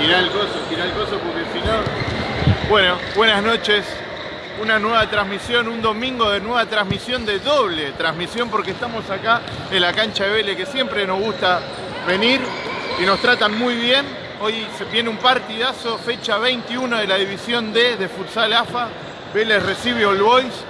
Girá el coso, girá el coso porque si no... Bueno, buenas noches. Una nueva transmisión, un domingo de nueva transmisión de doble transmisión porque estamos acá en la cancha de Vélez que siempre nos gusta venir y nos tratan muy bien. Hoy se viene un partidazo, fecha 21 de la división D de Futsal AFA. Vélez recibe All Boys.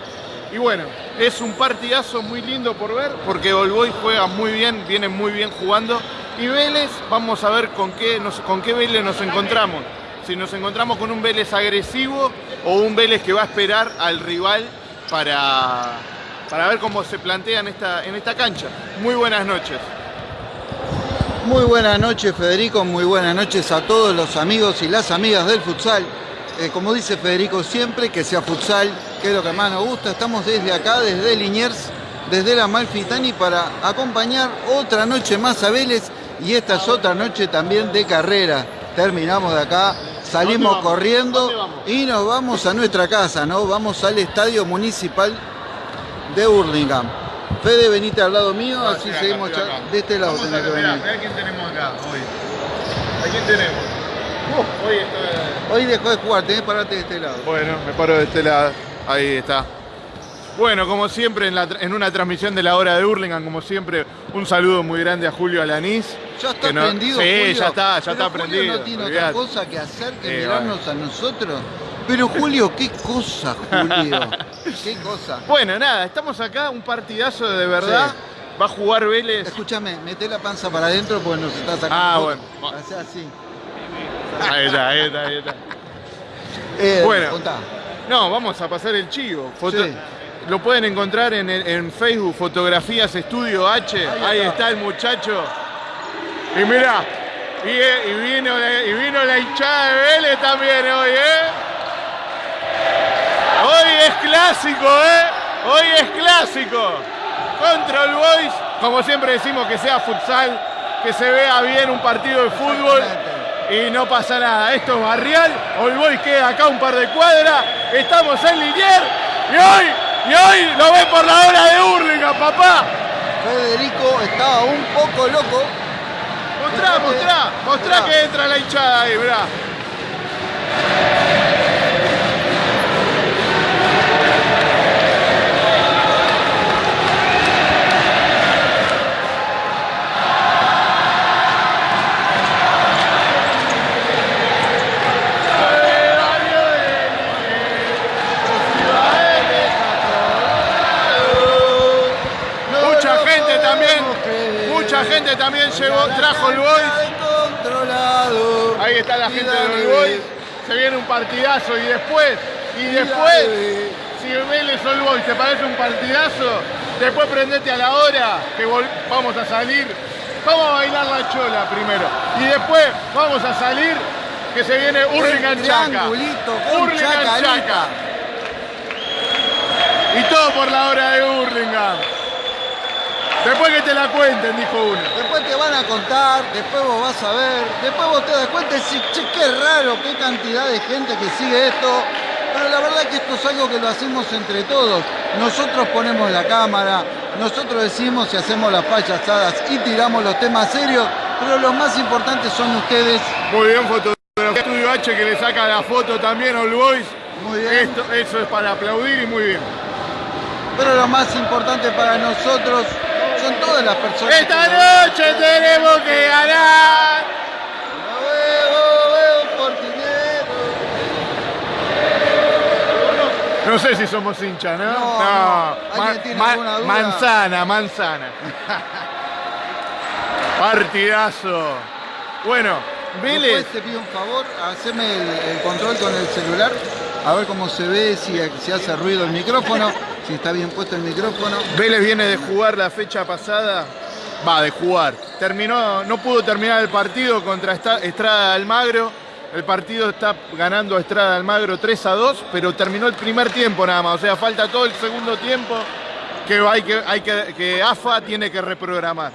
Y bueno, es un partidazo muy lindo por ver porque All Boys juega muy bien, viene muy bien jugando. Y Vélez, vamos a ver con qué, con qué Vélez nos encontramos. Si nos encontramos con un Vélez agresivo o un Vélez que va a esperar al rival para, para ver cómo se plantea en esta, en esta cancha. Muy buenas noches. Muy buenas noches Federico, muy buenas noches a todos los amigos y las amigas del futsal. Eh, como dice Federico siempre, que sea futsal, que es lo que más nos gusta. Estamos desde acá, desde Liniers, desde la Malfitani para acompañar otra noche más a Vélez y esta es otra noche también de carrera. Terminamos de acá, salimos corriendo y nos vamos a nuestra casa, ¿no? Vamos al Estadio Municipal de Burlingame. Fede, venite al lado mío, así acá, seguimos acá. de este lado. Vamos tenés a que ver, mirá, venir. mirá quién tenemos acá hoy. ¿A quién tenemos? hoy está... Hoy dejó de jugar, tenés que pararte de este lado. Bueno, me paro de este lado. Ahí está. Bueno, como siempre, en, la tra- en una transmisión de la hora de Hurlingham, como siempre, un saludo muy grande a Julio Alanís. Ya está no- prendido, Sí, Julio. ya está, ya Pero está Julio prendido. no tiene olvidate. otra cosa que hacer que Eh, mirarnos a nosotros. Pero Julio, qué cosa, Julio. qué cosa. Bueno, nada, estamos acá, un partidazo de verdad. Va a jugar Vélez. Escúchame, mete la panza para adentro porque nos está sacando. Ah, bueno. Hacé así. Ahí está, ahí está, ahí está. Eh, Bueno. contá. No, vamos a pasar el chivo. Foto- Sí. Lo pueden encontrar en, en Facebook, Fotografías Estudio H. Ahí, está. el muchacho. Y mirá, y, eh, y vino, la- y vino la hinchada de Vélez también hoy, ¿eh? Hoy es clásico, ¿eh? Hoy es clásico. Control Boys, como siempre decimos que sea futsal, que se vea bien un partido de fútbol y no pasa nada. Esto es Barrial, All Boys queda acá un par de cuadras, estamos en Linier y hoy, y hoy lo ven por la hora de Hurlingham, papá. Federico estaba un poco loco. Mostrá, mostrá, mostrá que entra la hinchada ahí, mirá. Trajo el Boys. Ahí está la gente del Boys. Se viene un partidazo y después, y después, si Vélez All Boys te parece un partidazo, después prendete a la hora que vamos a salir. Vamos a bailar la chola primero. Y después vamos a salir que se viene Hurlingham Chaca. Chacarita. Chaca. Y todo por la hora de Hurlingham. Después que te la cuenten, dijo uno. Después te van a contar, después vos vas a ver, después vos te das cuenta y che, qué raro, qué cantidad de gente que sigue esto. Pero la verdad que esto es algo que lo hacemos entre todos. Nosotros ponemos la cámara, nosotros decimos y hacemos las payasadas y tiramos los temas serios, pero los más importantes son ustedes. Muy bien, fotografía Estudio H que le saca la foto también All Boys. Muy bien. Esto, eso es para aplaudir y muy bien. Pero lo más importante para nosotros son todas las personas. Esta noche tenemos que ganar. Lo veo, veo por dinero. No sé si somos hinchas, ¿no? No, no. ¿Alguien tiene alguna duda? Manzana, manzana. Partidazo. Bueno, Vélez. Después te pido un favor, haceme el, el control con el celular, a ver cómo se ve, si, si hace ruido el micrófono, si está bien puesto el micrófono. Vélez viene de jugar la fecha pasada. Va, de jugar. Terminó, no pudo terminar el partido contra Estrada Almagro. El partido está ganando a Estrada Almagro 3 a 2, pero terminó el primer tiempo nada más. O sea, falta todo el segundo tiempo que hay que, hay que, que AFA tiene que reprogramar.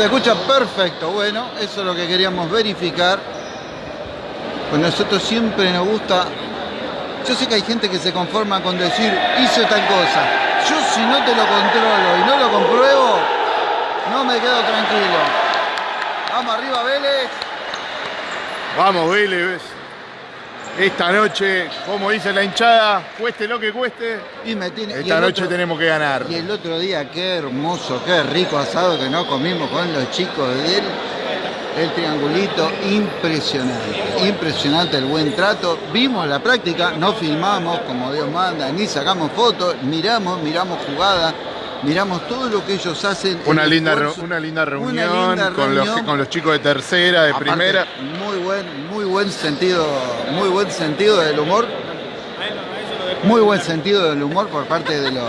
Se escucha perfecto, bueno, eso es lo que queríamos verificar. Pues nosotros siempre nos gusta Yo sé que hay gente que se conforma con decir, hizo tal cosa. Yo si no te lo controlo y no lo compruebo, no me quedo tranquilo. Vamos arriba, Vélez. Vamos, Vélez. Esta noche, como dice la hinchada, cueste lo que cueste, Y me tiene, y esta noche otro- tenemos que ganar. Y el otro día, qué hermoso, qué rico asado que nos comimos con los chicos de él. El triangulito, impresionante, impresionante el buen trato. Vimos la práctica, no filmamos como Dios manda, ni sacamos fotos, miramos, miramos jugadas, miramos todo lo que ellos hacen. Una linda, esfuerzo. una linda Una reunión, con, los, reunión. con los chicos de tercera, de Aparte, primera. Muy buen, buen sentido, muy buen sentido del humor. Muy buen sentido del humor por parte de los,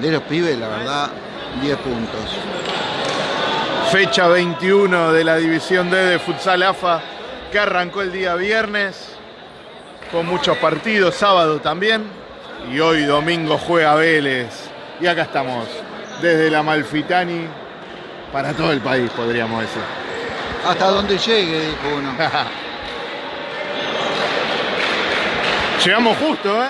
de los pibes, la verdad, 10 puntos. Fecha 21 de la División D de Futsal AFA, que arrancó el día viernes, con muchos partidos, sábado también, y hoy domingo juega Vélez. Y acá estamos, desde la Malfitani, para todo el país, podríamos decir. Hasta donde llegue, dijo uno. Llegamos justo, ¿eh?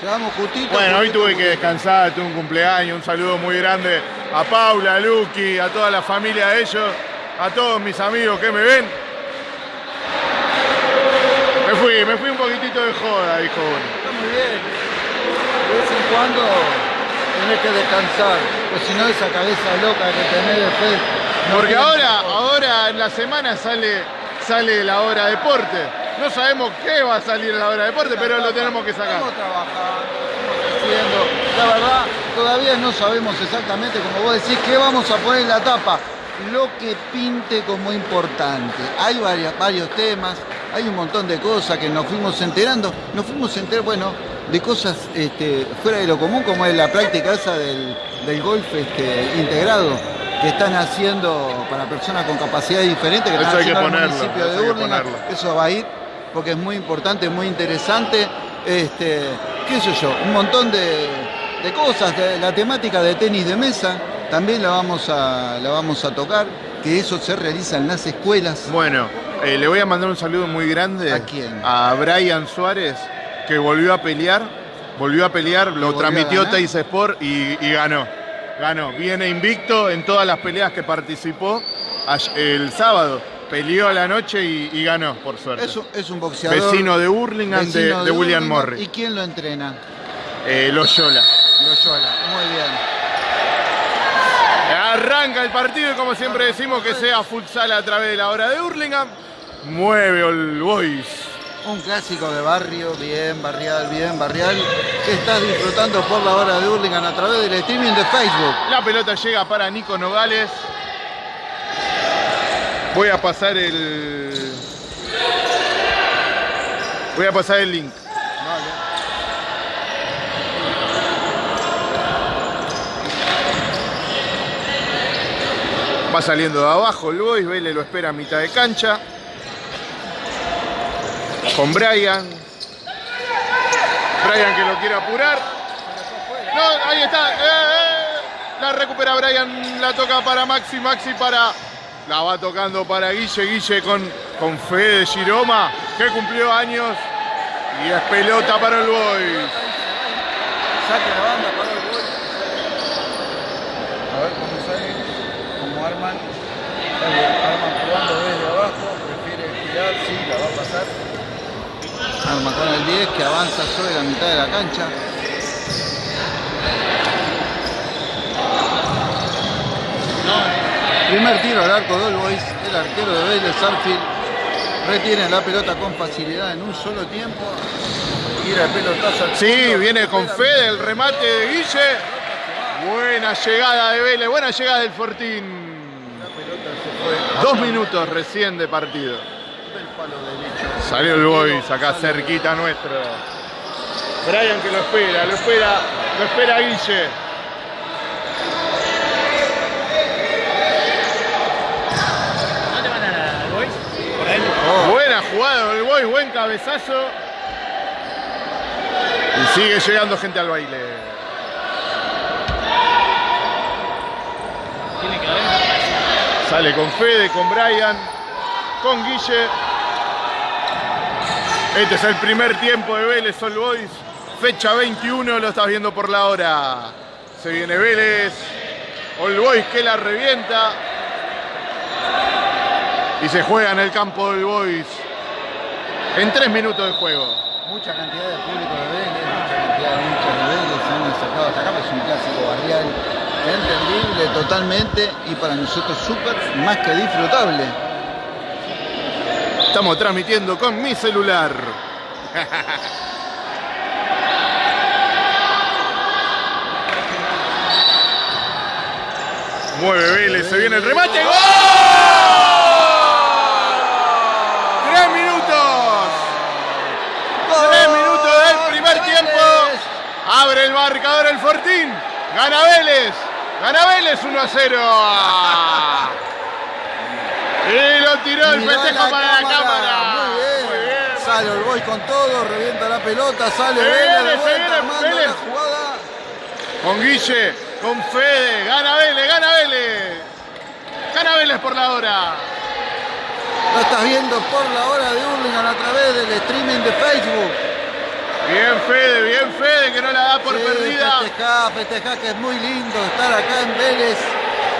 Llegamos justito. Bueno, hoy tuve que descansar, tuve un cumpleaños, un saludo muy grande a Paula, a Luqui, a toda la familia de ellos, a todos mis amigos que me ven. Me fui, me fui un poquitito de joda, dijo uno. Está muy bien. De vez en cuando tenés que descansar, pues si no esa cabeza loca que tenés después. no Porque ahora, ahora en la semana sale, sale la hora deporte. No sabemos qué va a salir la hora deporte, pero lo tenemos que sacar. Estamos trabajando, estamos haciendo. La verdad, todavía no sabemos exactamente, como vos decís, qué vamos a poner en la tapa. Lo que pinte como importante. Hay varias- varios temas, hay un montón de cosas que nos fuimos enterando. Nos fuimos enterando, bueno, de cosas este, fuera de lo común, como es la práctica esa del, del golf este, integrado que están haciendo para personas con capacidades diferentes, que Eso están hay que haciendo en el ponerlo, municipio de ponerlo. Eso va a ir porque es muy importante, muy interesante. Este, qué sé yo, un montón de, de cosas. la temática de tenis de mesa también la vamos a, la vamos a tocar, que eso se realiza en las escuelas. Bueno, eh, le voy a mandar un saludo muy grande ¿A quién? a Brian Suárez, que volvió a pelear, volvió a pelear, lo a transmitió? Teis Sport y, y ganó. Ganó, viene invicto en todas las peleas que participó el sábado. Peleó a la noche y, y ganó, por suerte. Es un, es un boxeador. Vecino de Hurlingham, de, William. Morris. ¿Y quién lo entrena? Eh, Loyola. Loyola. Muy bien. Arranca el partido y como siempre decimos que sea futsal a través de la hora de Hurlingham. Mueve All Boys. Un clásico de barrio, bien barrial, bien barrial, estás disfrutando por la hora de Hurlingham a través del streaming de Facebook. La pelota llega para Nico Nogales. Voy a pasar el. Voy a pasar el link. Va saliendo de abajo el Boys, Vélez lo espera a mitad de cancha. Con Brian. Brian que lo quiere apurar. No, ahí está. Eh, eh. La recupera Brian, la toca para Maxi, Maxi para. La va tocando para Guille, Guille con, con Fede Giroma, que cumplió años. Y es pelota para el Boys. Saque la banda para el gol. A ver cómo sale, cómo arman. Arman jugando desde abajo, prefiere tirar, sí, la va a pasar. Arma con el 10 que avanza sobre la mitad de la cancha. Primer tiro al arco de All Boys, el arquero de Vélez, Arfield, retiene la pelota con facilidad en un solo tiempo. Tira el pelotazo al Sí, viene con Fede el remate de Guille. Buena llegada de Vélez, buena llegada del Fortín. La pelota se fue Dos minutos recién de partido. Del palo derecho. Salió el Boys acá cerquita nuestro. Brian que lo espera, lo espera, lo espera Guille. ¿Dónde van a Boys? Por ahí. Oh, Buena jugada del Boys, buen cabezazo. Y sigue llegando gente al baile. Tiene que haber. Sale con Fede, con Brian, con Guille. Este es el primer tiempo de Vélez All Boys. Fecha 21, lo estás viendo por la hora. Se viene Vélez. All Boys que la revienta. Y se juega en el campo del Boys. En tres minutos de juego. Mucha cantidad de público de Vélez, mucha cantidad de hinchas de se han sacado hasta acá, pues es un clásico barrial entendible totalmente y para nosotros súper más que disfrutable. Estamos transmitiendo con mi celular. Mueve Vélez, se viene el remate. ¡Gol! ¡Tres minutos! ¡Tres minutos del primer tiempo! Abre el marcador el Fortín. Gana Vélez. Gana Vélez 1 a 0. Y lo tiró el festejo para la cámara. Muy bien. Muy bien. Sale el boy con todo, revienta la pelota, sale Se Vélez viene, de se vuelta, viene armando Vélez. la jugada. Con Guille, con Fede. Gana Vélez, gana Vélez. Gana Vélez por la hora. Lo estás viendo por la hora de Hurlingham a través del streaming de Facebook. Bien Fede, bien Fede, que no la da por Sí, perdida. Festejá, festejá, que es muy lindo estar acá en Vélez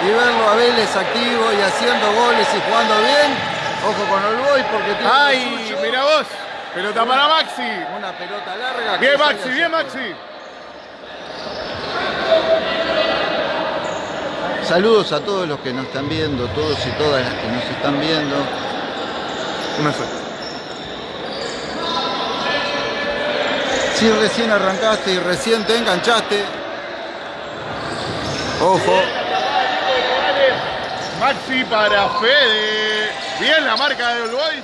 y verlo a Vélez activo y haciendo goles y jugando bien. Ojo con el boy porque tiene Ay, mira vos. Pelota para Maxi. Una pelota larga. Bien Maxi, bien. Maxi. Saludos a todos los que nos están viendo, todos y todas las que nos están viendo. Una sola. Si recién arrancaste y recién te enganchaste, ojo, Maxi para Fede. Bien la marca de All Boys.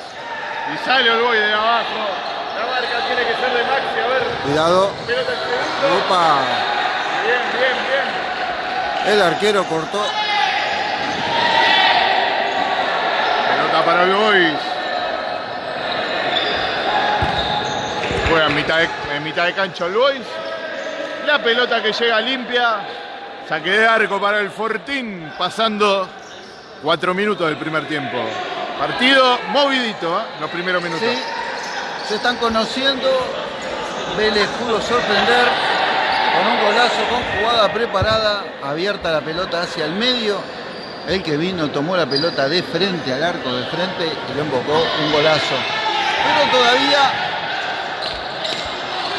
Y sale All Boys de abajo. La marca tiene que ser de Maxi. A ver, cuidado. pelota. Opa, Bien, bien, bien. el arquero cortó. Pelota para All Boys. Juega en mitad de, en mitad de cancha All Boys. La pelota que llega limpia. Saque de arco para el Fortín. Pasando cuatro minutos del primer tiempo. Partido movidito, ¿eh? los primeros minutos. Sí, se están conociendo. Vélez pudo sorprender con un golazo, con jugada preparada, abierta la pelota hacia el medio. El que vino tomó la pelota de frente al arco de frente y lo embocó un golazo. Pero todavía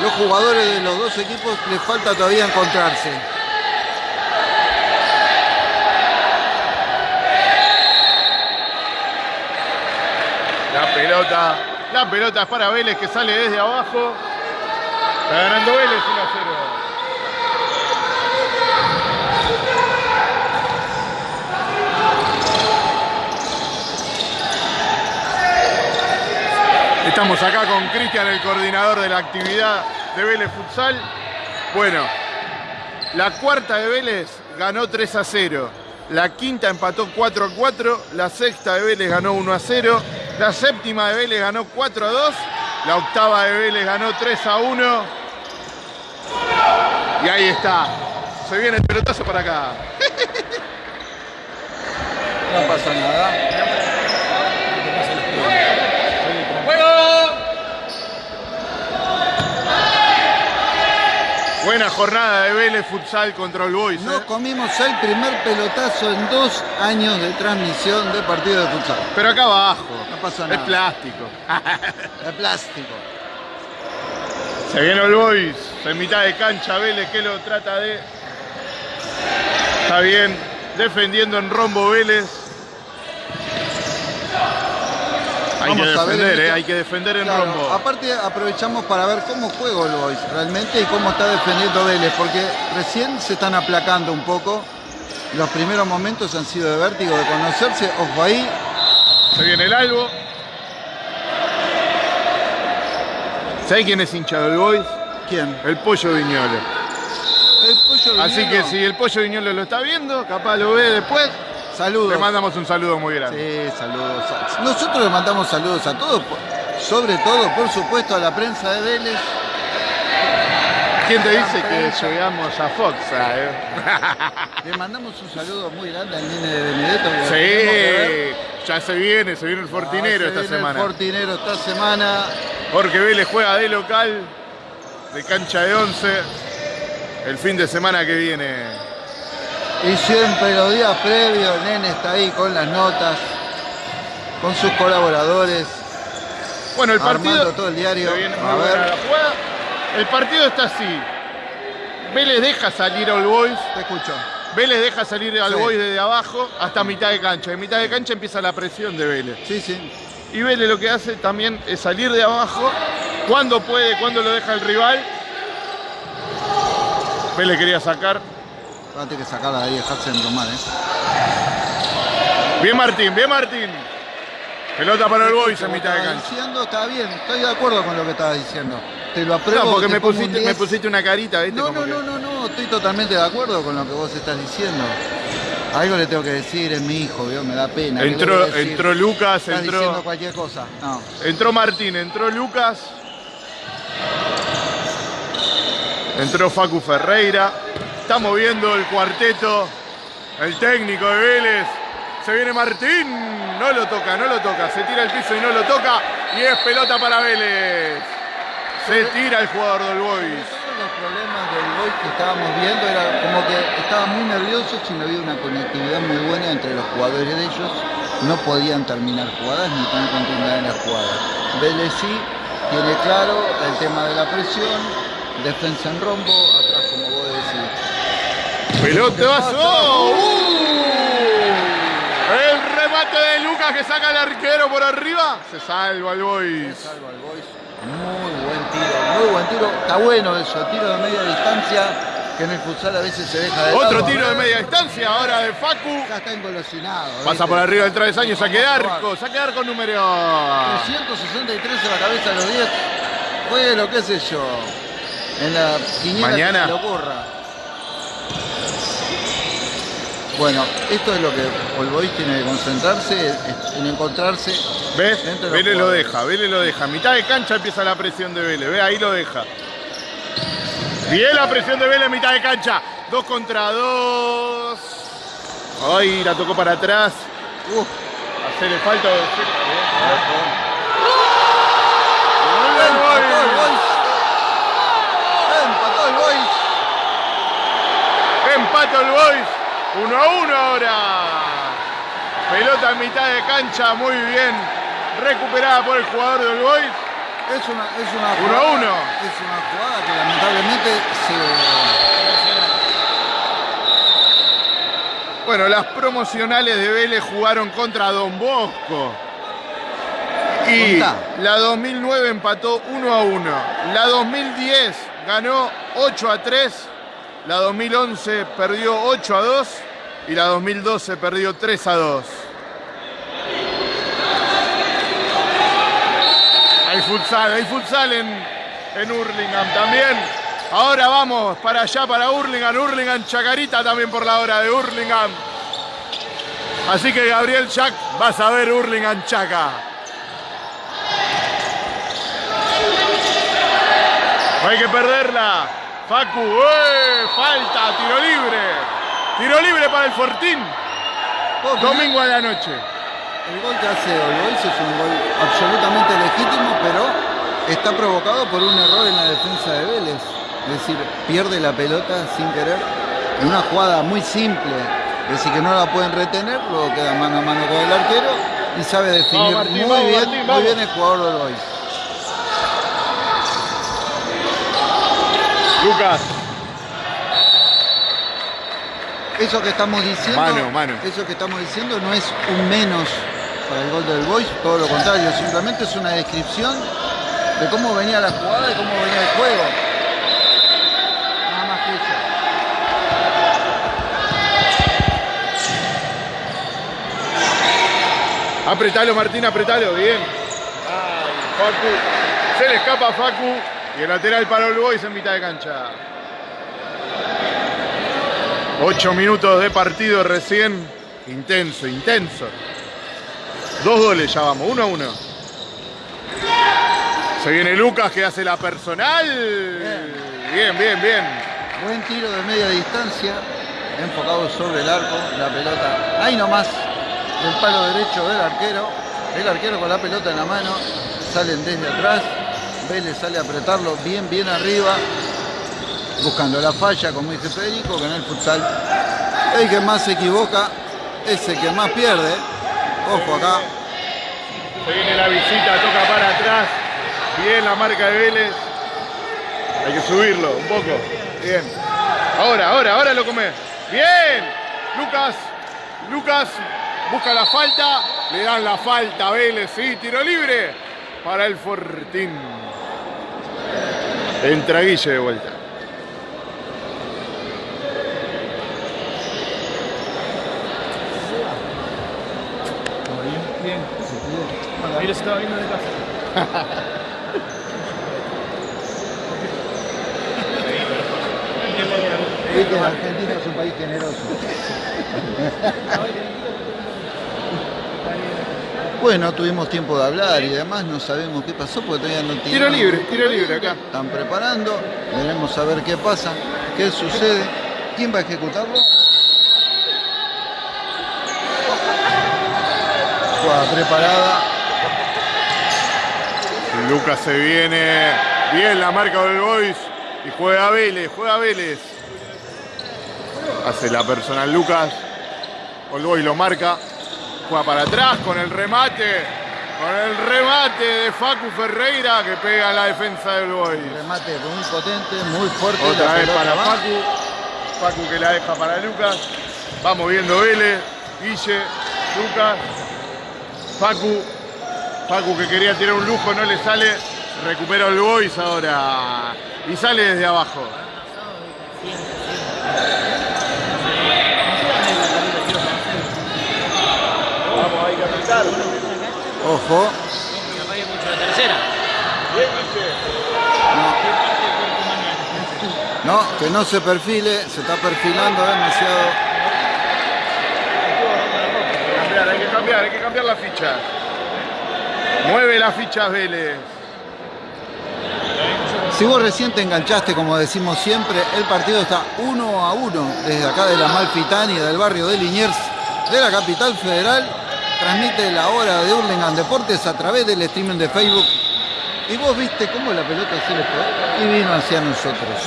los jugadores de los dos equipos les falta todavía encontrarse. La pelota, la pelota es para Vélez que sale desde abajo. Está ganando Vélez 1 a 0. Estamos acá con Cristian, el coordinador de la actividad de Vélez Futsal. Bueno, la cuarta de Vélez ganó 3 a 0. La quinta empató 4 a 4. La sexta de Vélez ganó 1 a 0. La séptima de Vélez ganó 4 a 2. La octava de Vélez ganó 3 a 1. Y ahí está. Se viene el pelotazo para acá. No pasa nada. Buena jornada de Vélez Futsal contra el Boys. No ¿eh? comimos el primer pelotazo en dos años de transmisión de partido de futsal. Pero acá abajo. No pasa Es nada. plástico. De plástico. Se viene el Boys. En mitad de cancha Vélez que lo trata de. Está bien. Defendiendo en rombo Vélez. Hay que Vamos a ver defender, en eh, mitad- hay que defender en Claro, rombo. aparte aprovechamos para ver cómo juega el Boys realmente y cómo está defendiendo Vélez, porque recién se están aplacando un poco. Los primeros momentos han sido de vértigo, de conocerse. Ojo ahí, Se viene el algo. ¿Sabes quién es hincha del Boys? ¿quién? El pollo Viñolo. El pollo Así que Viñolo. si el pollo Viñolo lo está viendo, capaz lo ve después. Saludos. Le mandamos un saludo muy grande. Sí, saludos. Nosotros le mandamos saludos a todos, sobre todo, por supuesto, a la prensa de Vélez. ¿Quién te dice que llegamos a Fox? eh? Le mandamos un saludo muy grande al nene de Benedetto. Sí, ya se viene, se viene el Fortinero Ah, se esta viene semana. El Fortinero esta semana. porque Vélez juega de local, de cancha de 11, el fin de semana que viene. Y siempre los días previos, nene está ahí con las notas, con sus colaboradores, Bueno, el partido... todo el diario. A ver, la jugada. El partido está así. Vélez deja salir a All Boys. te escucho. Vélez deja salir al Sí. Boys desde abajo hasta mitad de cancha. En mitad de cancha empieza la presión de Vélez. Sí, sí. Y Vélez lo que hace también es salir de abajo cuando puede, cuando lo deja el rival. Vélez quería sacar. Que sacarla de ahí, dejarse enrumar, ¿eh? Bien Martín, bien Martín. Pelota para el Boys en mitad de cancha. diciendo está bien, estoy de acuerdo con lo que estabas diciendo. Te lo apruebo. No, porque me un pusiste, me 10. pusiste una carita, ¿viste? No, Como no, que- no, no, no, estoy totalmente de acuerdo con lo que vos estás diciendo. Algo le tengo que decir, es mi hijo, ¿vio? me da pena. ¿qué le Entró, entró Lucas, Estás diciendo entró, cualquier cosa. No. entró Martín, entró Lucas. Entró Facu Ferreira. Estamos viendo el cuarteto. El técnico de Vélez. Se viene Martín. No lo toca, no lo toca. Se tira al piso y no lo toca. Y es pelota para Vélez. Se tira el jugador del Boys. Los problemas del gol que estábamos viendo era como que estaban muy nerviosos y no había una conectividad muy buena entre los jugadores de ellos. No podían terminar jugadas ni tener continuidad en las jugadas. Vélez sí tiene claro el tema de la presión, defensa en rombo, atrás como vos decís. Pelotazo. ¡Uh! El remate de Lucas que saca el arquero por arriba. Se salva el Boys. Salva al Boys. Muy buen tiro, muy buen tiro. Está bueno eso, tiro de media distancia, que en el futsal a veces se deja de Otro lado. tiro de media distancia ahora de Facu. Ya está engolosinado. Pasa ¿viste? por arriba del travesaño, saque de arco, saque de arco número. 363 en la cabeza de los 10. Fue lo que sé yo. En la quiniela Mañana. que se le ocurra. Bueno, esto es lo que Olbois tiene que concentrarse en encontrarse. ¿Ves? Vélez lo deja, Vélez lo deja. Mitad de cancha empieza la presión de Vélez. Ve, ahí lo deja. Bien la presión de Vélez, mitad de cancha. Dos contra dos. Ay, la tocó para atrás. Uf, Hacerle falta. empató el Boys. Empató el Boys. Empata el Boys. 1 a 1 ahora. Pelota en mitad de cancha, muy bien. Recuperada por el jugador del Boys. Es una, es una Uno a jugada- uno. Es una jugada que lamentablemente se. Bueno, las promocionales de Vélez jugaron contra Don Bosco. Y Contá. la 2009 empató 1 a 1. La 2010 ganó 8 a 3. La 2011 perdió 8 a 2. Y la 2012 perdió 3 a 2. Hay futsal, hay futsal en, en Hurlingham también. Ahora vamos para allá, para Hurlingham. Hurlingham Chacarita también por la hora de Hurlingham. Así que Gabriel Chac, vas a ver Hurlingham Chaca. Hay que perderla. Facu, ¡eh! falta, tiro libre. Tiro libre para el Fortín. ¿Puedo opinar? Domingo a la noche. El gol que hace Olbois es un gol absolutamente legítimo, pero está provocado por un error en la defensa de Vélez. Es decir, pierde la pelota sin querer en una jugada muy simple. Es decir, que no la pueden retener, luego queda mano a mano con el arquero y sabe definir Martín, muy, vamos, bien, Martín, muy bien el jugador de. Lucas. Eso que estamos diciendo, Mano, mano. eso que estamos diciendo no es un menos para el gol del Boys, todo lo contrario, simplemente es una descripción de cómo venía la jugada y cómo venía el juego. Nada más que eso. Apretalo, Martín, apretalo, bien. Ay, Facu. Se le escapa a Facu. Y el lateral para el Boys en mitad de cancha. Ocho minutos de partido recién. Intenso, intenso. Dos goles ya vamos, uno a uno. Se viene Lucas que hace la personal. Bien, bien, bien. Buen tiro de media distancia, enfocado sobre el arco, la pelota ahí nomás, del palo derecho del arquero. El arquero con la pelota en la mano, salen desde atrás, Vélez sale a apretarlo bien, bien arriba, buscando la falla, como dice Federico, que en el futsal el que más se equivoca es el que más pierde. Ojo acá. Se viene la visita, toca para atrás. Bien la marca de Vélez. Hay que subirlo un poco. Bien. Ahora, ahora, ahora lo come. Bien. Lucas. Lucas busca la falta. Le dan la falta a Vélez. Sí, tiro libre para el Fortín. Entra Guille de vuelta. Bien. Ahí los estaba viendo de casa. Viste, Argentina es un país generoso. Bueno, tuvimos tiempo de hablar y demás, no sabemos qué pasó porque todavía no tiene. Tiro libre, tiro libre acá. Están preparando, veremos a ver qué pasa, qué sucede. ¿Quién va a ejecutarlo? Jugada preparada. Lucas se viene. Bien la marca del Boys. Y juega Vélez, juega Vélez. Hace la personal Lucas. All Boys lo marca. Juega para atrás con el remate. Con el remate de Facu Ferreira que pega la defensa del Boys. Remate muy potente, muy fuerte. Otra vez para va. Facu. Facu que la deja para Lucas. Vamos viendo Vélez. Guille, Lucas. Facu. Facu que quería tirar un lujo, no le sale. Recupera el Boys ahora. Y sale desde abajo. Ojo, mucho la tercera. No, que no se perfile, se está perfilando demasiado. Hay que cambiar, hay que cambiar, hay que cambiar la ficha. Mueve las fichas Vélez. Si vos recién te enganchaste, como decimos siempre, el partido está uno a uno desde acá de la Malfitani, del barrio de Liniers, de la capital federal. Transmite la hora de Hurlingham Deportes a través del streaming de Facebook. Y vos viste cómo la pelota se le fue y vino hacia nosotros.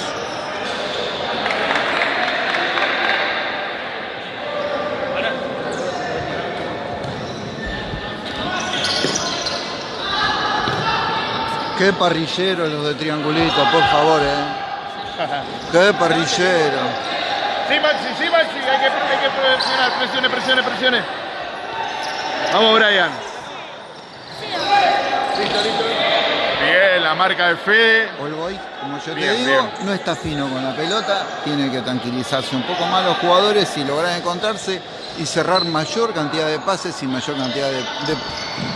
Qué parrillero los de Triangulito, por favor, eh. Qué parrillero. Sí, Maxi, sí, Maxi, hay que, hay que presionar, presione, presione, presione. Vamos, Brian. Listo, listo. Bien, la marca de Fede. All Boys, como yo Bien, te digo, bien. no está fino con la pelota, tiene que tranquilizarse un poco más los jugadores y lograr encontrarse y cerrar mayor cantidad de pases y mayor cantidad de, de-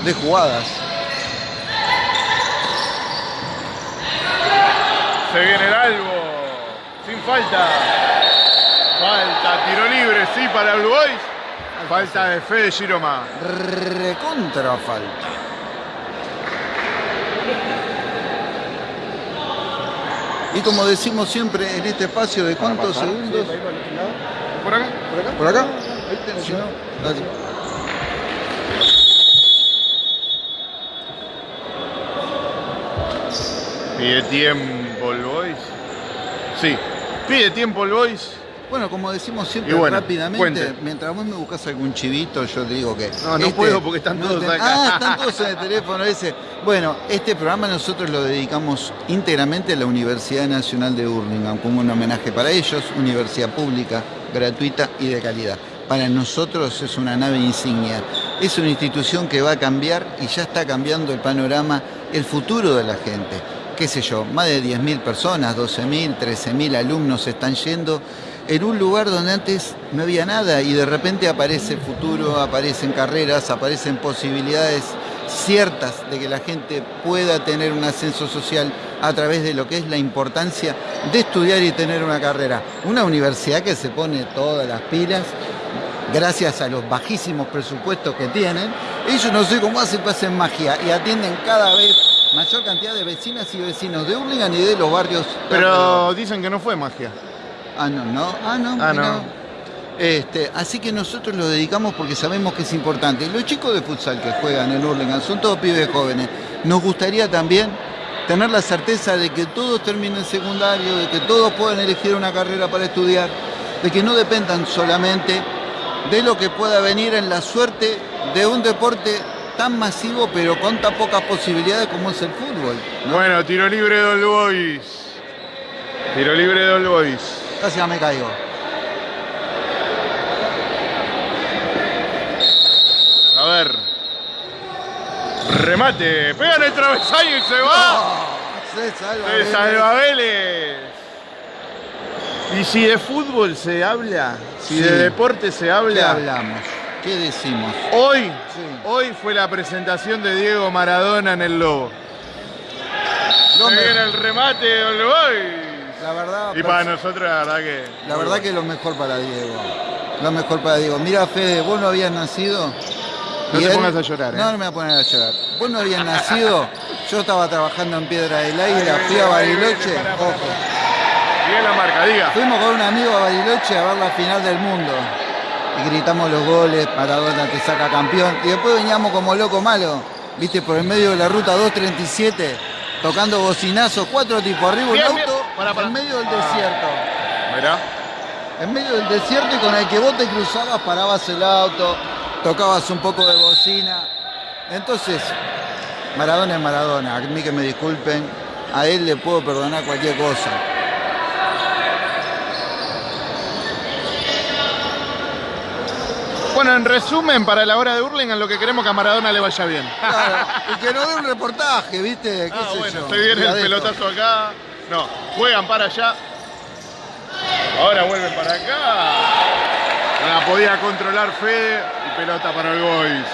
de jugadas. Se viene el albo. Sin falta. Falta, tiro libre, sí, para el Boys. Falta de Fede Giroma. Recontra falta. Y como decimos siempre en este espacio de cuántos segundos. ¿Por acá? ¿Por acá? Ahí tenés, ¿no? Dale. Pide tiempo el Boys. Sí, pide tiempo el Boys. Bueno, como decimos siempre bueno, rápidamente, cuente. mientras vos me buscas algún chivito, yo te digo que. este No, no puedo porque están todos acá. Ah, están todos en el teléfono ese. Bueno, este programa nosotros lo dedicamos íntegramente a la Universidad Nacional de Burlingame, como un homenaje para ellos, universidad pública, gratuita y de calidad. Para nosotros es una nave insignia. Es una institución que va a cambiar y ya está cambiando el panorama, el futuro de la gente. Qué sé yo, más de 10.000 personas, 12.000, 13.000 alumnos están yendo en un lugar donde antes no había nada y de repente aparece futuro, aparecen carreras, aparecen posibilidades ciertas de que la gente pueda tener un ascenso social a través de lo que es la importancia de estudiar y tener una carrera. Una universidad que se pone todas las pilas gracias a los bajísimos presupuestos que tienen. Ellos no sé cómo hacen, hacen magia y atienden cada vez mayor cantidad de vecinas y vecinos de Hurlingham y de los barrios. Pero dicen que no fue magia. Ah, no, no. Ah, no. Ah, no. Este, así que nosotros lo dedicamos porque sabemos que es importante. Los chicos de futsal que juegan en Hurlingham son todos pibes jóvenes. Nos gustaría también tener la certeza de que todos terminen secundario, de que todos puedan elegir una carrera para estudiar, de que no dependan solamente de lo que pueda venir en la suerte de un deporte tan masivo pero con tan pocas posibilidades como es el fútbol. ¿no? Bueno, tiro libre de All Boys. Tiro libre de All Boys. Casi ya me caigo. A ver. Remate. Pega en el travesaño y se va. Ah, se salva. Se Vélez. salva Vélez. Y si de fútbol se habla, si Sí. de deporte se ¿Qué habla, hablamos? ¿Qué decimos? hoy, Sí. hoy fue la presentación de Diego Maradona en el Lobo. Lo Se viene el remate Boys. La verdad, Y para nosotros la verdad que... la verdad que lo mejor para Diego. Lo mejor para Diego. Mira, Fede, vos no habías nacido. No te pongas a llorar, ¿eh? No, no me voy a poner a llorar. Vos no habías nacido. Yo estaba trabajando en Piedra del Aire, Ahí fui a Bariloche. Ojo. Bien la marca, diga. Fuimos con un amigo a Bariloche a ver la final del mundo. Y gritamos los goles, Maradona te saca campeón. Y después veníamos como loco malo, viste, por el medio de la ruta 237, tocando bocinazos, cuatro tipos arriba un bien. Pará. en medio del desierto. Mirá. En medio del desierto y con el que vos te cruzabas, parabas el auto, tocabas un poco de bocina. Entonces, Maradona es Maradona, a mí que me disculpen, a él le puedo perdonar cualquier cosa. Bueno, en resumen, para la hora de Hurlingham lo que queremos que a Maradona le vaya bien. Claro, y que no dé un reportaje, ¿viste? ¿Qué Ah, sé bueno, yo? se viene Y el pelotazo acá. No, juegan para allá. Ahora vuelven para acá. No la podía controlar Fede y pelota para el Boys.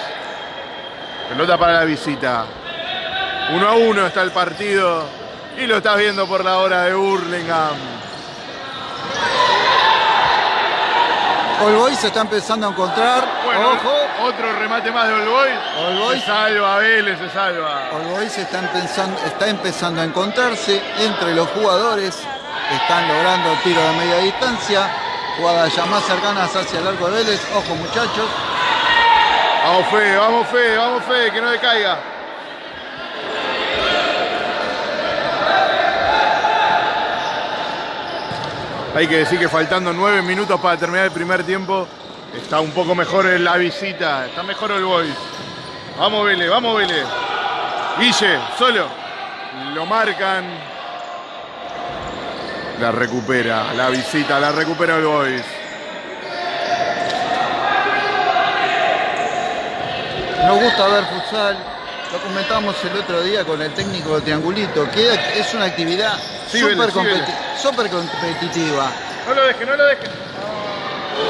Pelota para la visita. Uno a uno está el partido y lo estás viendo por la hora de Hurlingham. All Boys se está empezando a encontrar. Bueno, Ojo. otro remate más de. All Boys. Se salva, Vélez se salva. All Boys está empezando, está empezando a encontrarse entre los jugadores. Están logrando tiro de media distancia. Jugadas ya más cercanas hacia el arco de Vélez. Ojo muchachos. Vamos Fede, vamos Fede, vamos Fede, que no decaiga. Hay que decir que faltando nueve minutos para terminar el primer tiempo, está un poco mejor en la visita, está mejor el Boys. Vamos Vélez, vamos Vélez. Guille, solo. Lo marcan. La recupera, la visita, la recupera el Boys. Nos gusta ver futsal. Lo comentamos el otro día con el técnico de Triangulito, que es una actividad súper Vélez, sí, competi- Vélez. Súper competitiva. No lo deje, no lo deje.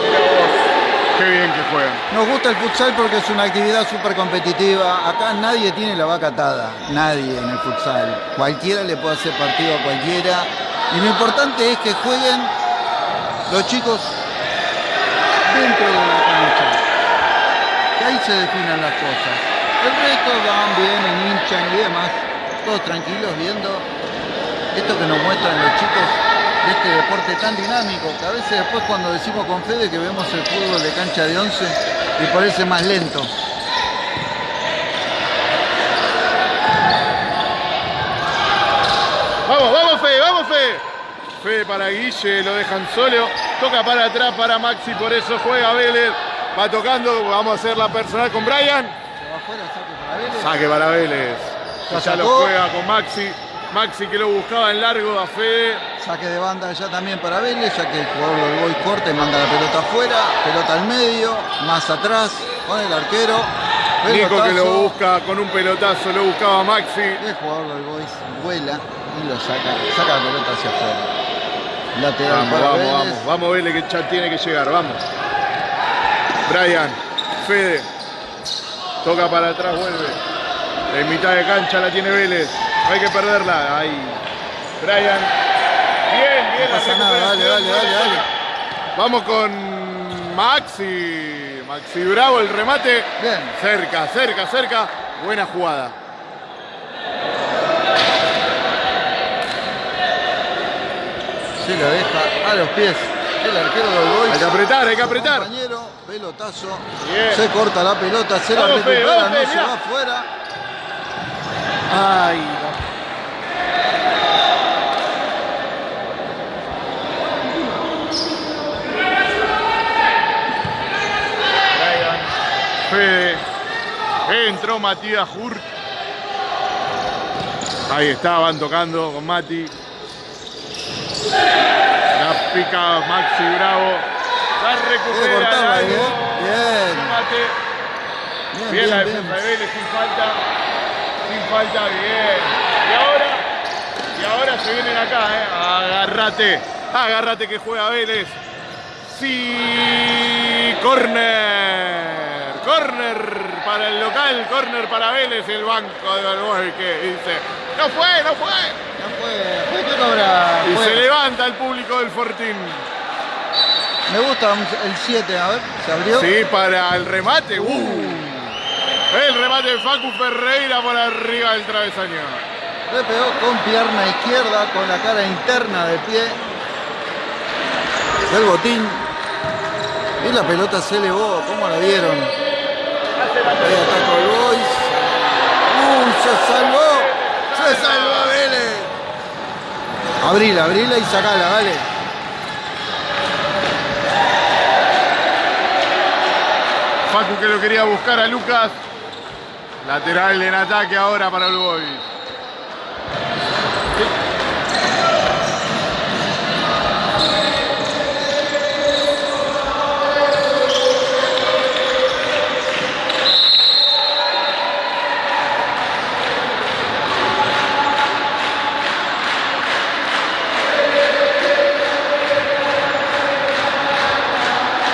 Mira vos. Qué bien que juegan. Nos gusta el futsal porque es una actividad súper competitiva. Acá nadie tiene la vaca atada, nadie en el futsal. Cualquiera le puede hacer partido a cualquiera. Y lo importante es que jueguen los chicos dentro de la cancha. Que ahí se definen las cosas. El resto van, vienen, hinchan y demás. Todos tranquilos viendo esto que nos muestran los chicos de este deporte tan dinámico, que a veces después cuando decimos con Fede que vemos el fútbol de cancha de 11 y parece más lento. Vamos, vamos Fede, vamos Fede. Fede para Guille, lo dejan solo. Toca para atrás para Maxi, por eso juega Vélez. Va tocando, vamos a hacer la personal con Brian. Se va afuera, saque para Vélez. Saque para Vélez. Ya Ya lo juega con Maxi. Maxi que lo buscaba en largo a Fede. Saque de banda ya también para Vélez, ya que el jugador del Boy corta y manda la pelota afuera, pelota al medio, más atrás, con el arquero. Nico que lo pelotazo. busca con un pelotazo, lo buscaba Maxi. El jugador del Boys vuela y lo saca, saca la pelota hacia afuera. Lateral Vamos, para vamos, Vélez. vamos. Vamos Vélez que ya tiene que llegar, vamos. Brian, Fede. Toca para atrás, vuelve. En mitad de cancha la tiene Vélez. No hay que perderla. Ahí. Brian. Bien, bien. No la pasa nada, dale, dale, dale, dale. Vamos con Maxi. Maxi Bravo, el remate. Bien. Cerca, cerca, cerca. Buena jugada. Se la deja a los pies el arquero del Boys. Hay que apretar, hay que apretar. Compañero, pelotazo. Bien. Se corta la pelota, se la recupera, no se va afuera. Ay, no. Entró Matías Hurt. Ahí estaban tocando con Mati. La pica Maxi Bravo. La recupera. Cortaba, ¿eh? bien. Bien. Bien, bien, la defensa de Vélez sin falta. Sin falta, bien. Y ahora, y ahora se vienen acá, ¿eh? Agárrate. Agárrate que juega Vélez. Sí, corner. Corner para el local, corner para Vélez, el banco de Balboa que dice, no fue, no fue. No fue. Fue cobra. Y fue. se levanta el público del Fortín. Me gusta el 7, a ver, se abrió. Sí, para el remate. Uh. El remate de Facu Ferreira por arriba del travesaño. Le pegó con pierna izquierda, con la cara interna de pie del botín. Y la pelota se elevó, ¿cómo la vieron? Ahí atacó el Boys. ¡Uy, se salvó! ¡Se salvó Vélez! Abrila, abrila y sacala, dale. Facu que lo quería buscar a Lucas. Lateral en ataque ahora para Boys.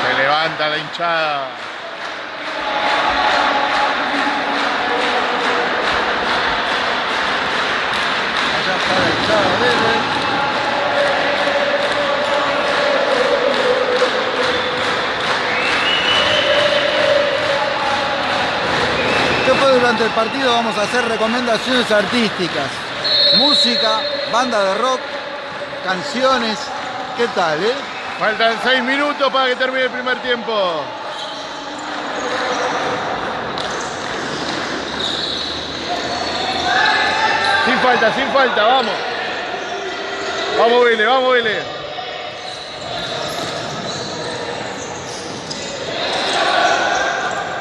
Se levanta la hinchada. Durante el partido vamos a hacer recomendaciones artísticas. Música, banda de rock, canciones. ¿Qué tal, eh? Faltan seis minutos para que termine el primer tiempo. Sin falta, sin falta, vamos. Vamos, Vélez, vamos, Vélez.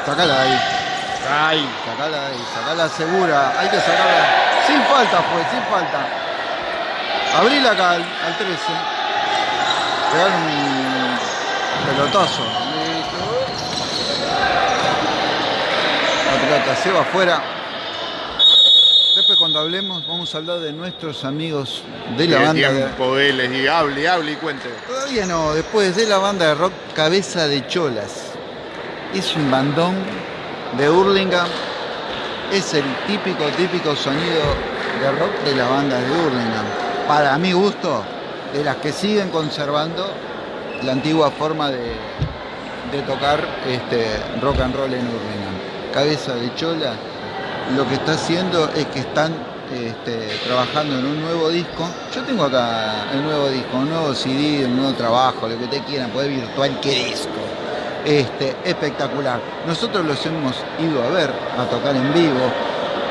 Sacala de ahí, Ay, sacala de ahí, sacala segura. Hay que sacarla. Sin falta fue, sin falta. Abril acá al, al 13. Pegar un pelotazo. La pelota se va afuera. Después cuando hablemos vamos a hablar de nuestros amigos de la banda de... tiempo, Vélez, y hable, hable y cuente. Todavía no, después de la banda de rock Cabeza de Cholas. Es un bandón de Hurlingham. Es el típico, típico sonido de rock de la banda de Hurlingham. Para mi gusto, de las que siguen conservando la antigua forma de, de tocar este, rock and roll en Hurlingham. Cabeza de Cholas lo que está haciendo es que están este, trabajando en un nuevo disco. Yo tengo acá el nuevo disco, un nuevo CD, un nuevo trabajo, lo que ustedes quieran, poder virtual, qué disco. Este, espectacular. Nosotros los hemos ido a ver, a tocar en vivo.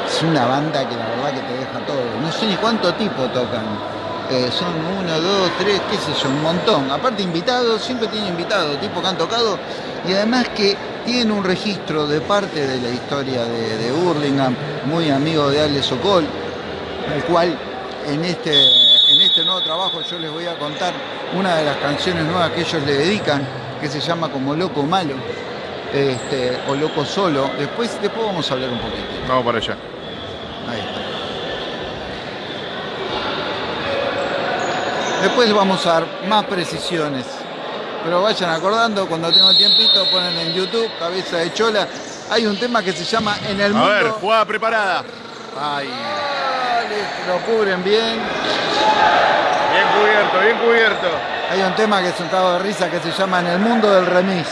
Es una banda que la verdad que te deja todo. No sé ni cuánto tipo tocan. Eh, son uno, dos, tres, qué sé yo, un montón. Aparte invitados, siempre tienen invitados, tipo que han tocado. Y además que tienen un registro de parte de la historia de, de Hurlingham, muy amigo de Ale Sokol, el cual en este, en este nuevo trabajo yo les voy a contar una de las canciones nuevas que ellos le dedican, que se llama como Loco Malo, este, o Loco Solo. Después, después vamos a hablar un poquito. Vamos para allá. Ahí está. Después vamos a dar más precisiones. Pero vayan acordando, cuando tengo tiempito, ponen en YouTube, cabeza de chola. Hay un tema que se llama En el A mundo. ver, jugada preparada. Ay, lo cubren bien. Bien cubierto, bien cubierto. Hay un tema que es un cago de risa que se llama En el mundo del remis.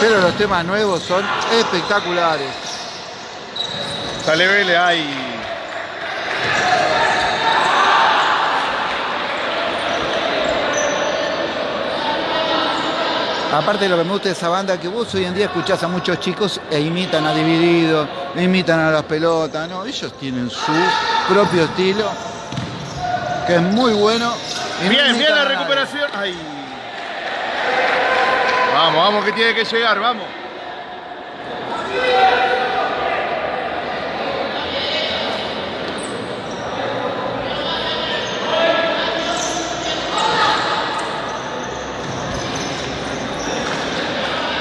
Pero los temas nuevos son espectaculares. Sale Vélez, ay. Aparte lo que me gusta de esa banda, que vos hoy en día escuchás a muchos chicos e imitan a Dividido, imitan a las pelotas, ¿no? Ellos tienen su propio estilo, que es muy bueno. no Bien, bien la recuperación. Ay. Vamos, vamos que tiene que llegar, vamos.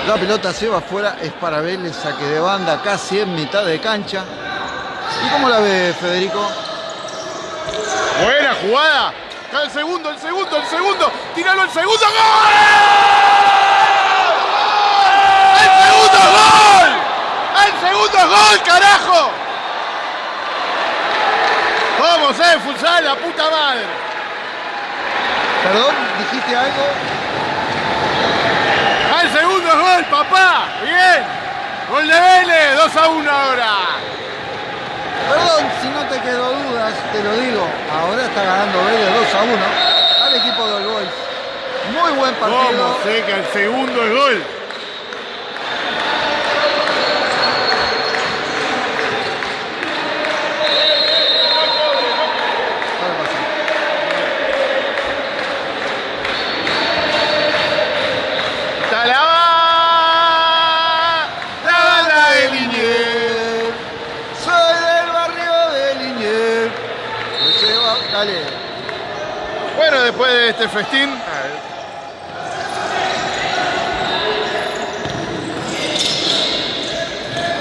La pelota se va afuera, es para Vélez, saque de banda casi en mitad de cancha. ¿Y cómo la ve Federico? Buena jugada. El segundo, el segundo, el segundo. Tíralo el segundo. ¡Gol! ¡El segundo gol! ¡El segundo gol, carajo! Vamos, eh, futsal, la puta madre. Perdón, dijiste algo. ¡Al segundo gol, papá! ¡Bien! Gol de Vélez, 2 a 1 ahora. Perdón, si no te quedó dudas, te lo digo. Ahora está ganando Vélez 2 a 1 al equipo del Boys. Muy buen partido. ¿Cómo que el segundo es gol? Ahora pasa. ¡Está la ba- la banda de Liniers! Soy del barrio de Liniers. Me lleva- Dale. Bueno, después de este festín,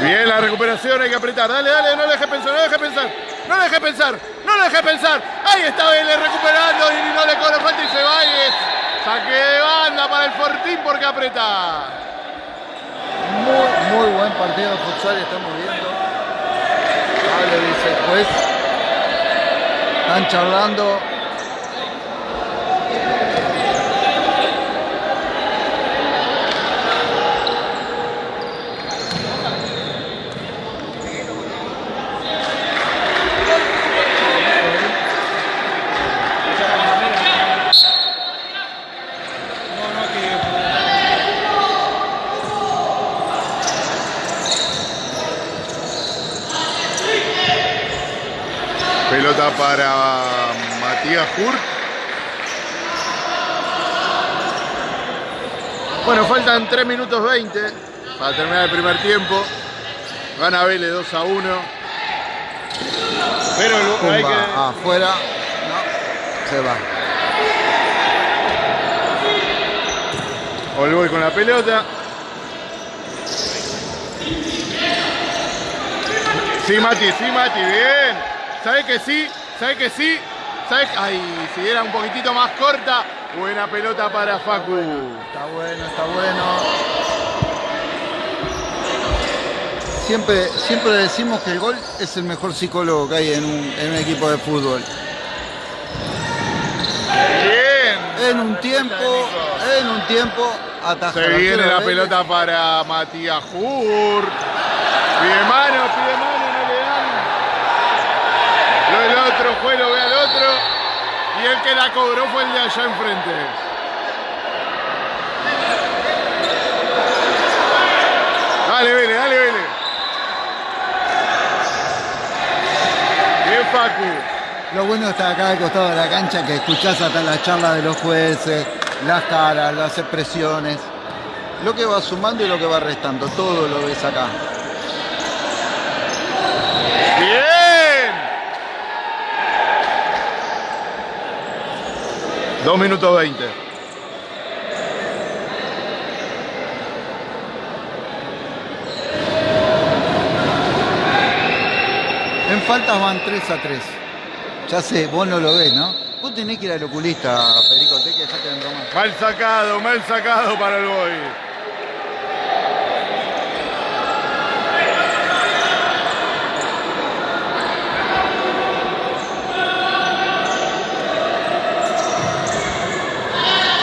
bien la recuperación, hay que apretar. Dale, dale, no le dejes pensar, no le dejes pensar, no le dejes pensar, no le dejes pensar. Ahí está Vélez recuperando y no le cobra falta y se va y saque de banda para el Fortín porque aprieta. Muy, muy buen partido de futsal estamos viendo. Dale, dice el. Están charlando. Pelota para Matías Hurt. Bueno, faltan 3 minutos 20 para terminar el primer tiempo. Gana Vélez 2 a 1. Pero el- hay Pumba, que, afuera. No, se va. Olboy con la pelota. Sí, Mati, sí, Mati, bien. ¿Sabes que sí? ¿Sabes que sí? ¿Sabes? Ay, si era un poquitito más corta. Buena pelota para Facu. Está bueno, está bueno. Siempre, siempre decimos que el gol es el mejor psicólogo que hay en un, en un equipo de fútbol. Bien. En un tiempo, en un tiempo, ataja. Se viene la pelota para Matías Hurt. Pide mano, mano. Del otro, fue, lo ve al otro. Y el que la cobró fue el de allá enfrente. Dale, Vélez, dale, Vélez. Bien, Facu. Lo bueno está acá al costado de la cancha que escuchás hasta las charlas de los jueces, las caras, las expresiones, lo que va sumando y lo que va restando, todo lo ves acá. Bien. Dos minutos veinte. En faltas van 3 a 3. Ya sé, vos no lo ves, ¿no? Vos tenés que ir al oculista, Federico, tenés que dejarte de bromar. Mal sacado, mal sacado para el boy.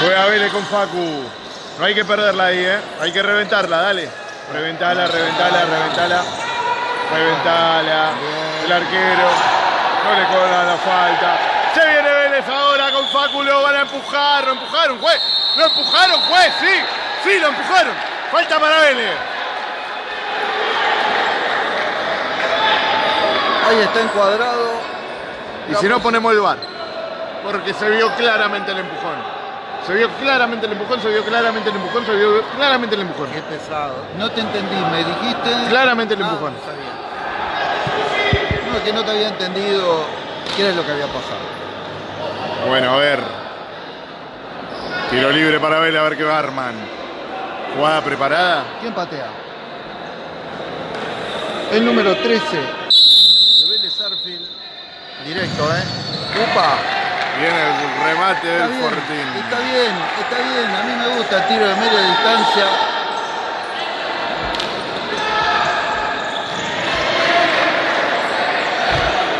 Juega Vélez con Facu. No hay que perderla ahí, ¿eh? Hay que reventarla, dale. Reventala, reventala, reventala. Reventala. El arquero. No le cobran la falta. Se viene Vélez ahora con Facu. Lo van a empujar. Lo empujaron, juez. Lo empujaron, juez, sí. Sí, lo empujaron. Falta para Vélez. Ahí está encuadrado. Y si no ponemos el bar. Porque se vio claramente el empujón. Se vio claramente el empujón, se vio claramente el empujón, se vio claramente el empujón. Qué pesado. No te entendí, me dijiste. Claramente el Ah, empujón. está bien. No, es que no te había entendido qué era lo que había pasado. Bueno, a ver. Tiro libre para Vélez, a ver qué va Arman. Jugada preparada. ¿Quién patea? El número 13 de Vélez Arfield. Directo, ¿eh? ¡Upa! Viene el remate Está del bien, Fortín. está bien, está bien. A mí me gusta el tiro de media distancia.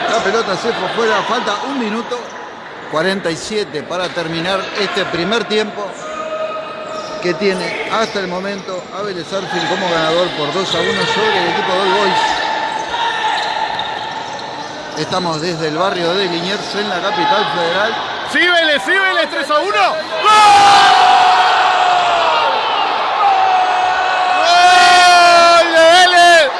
La pelota se fue fuera, falta un minuto 47 para terminar este primer tiempo que tiene hasta el momento a Vélez como ganador por 2 a 1 sobre el equipo de Boys. Estamos desde el barrio de Liniers en la capital federal. Sí, Vélez, sí, Vélez, 3 a 1. ¡Gol de Vélez!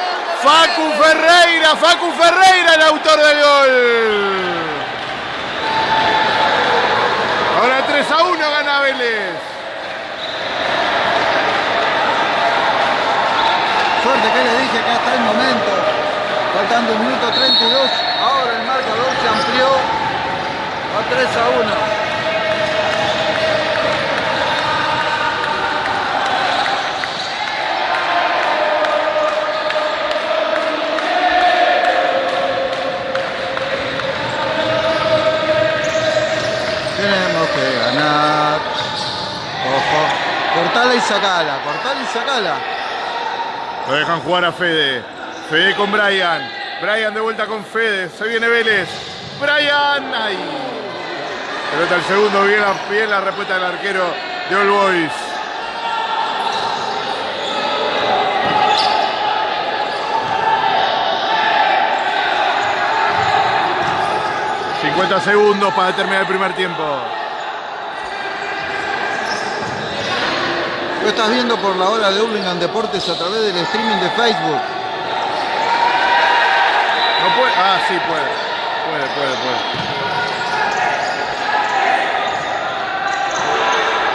Facu Ferreira, Facu Ferreira el autor del gol. Ahora 3 a 1 gana Vélez. Suerte que le dije que hasta el momento, faltando un minuto 32, ahora el marcador se amplió a 3 a 1. Tenemos que ganar. Ojo. Cortala y sacala, cortala y sacala. Lo dejan jugar a Fede. Fede con Brian. Brian de vuelta con Fede. Se viene Vélez. Brian. Ay. Pelota al segundo. Bien la, bien la respuesta del arquero de All Boys. ...50 segundos para terminar el primer tiempo. Lo estás viendo por la hora de Hurlingham Deportes a través del streaming de Facebook. Ah, sí, puede. Puede, puede, puede.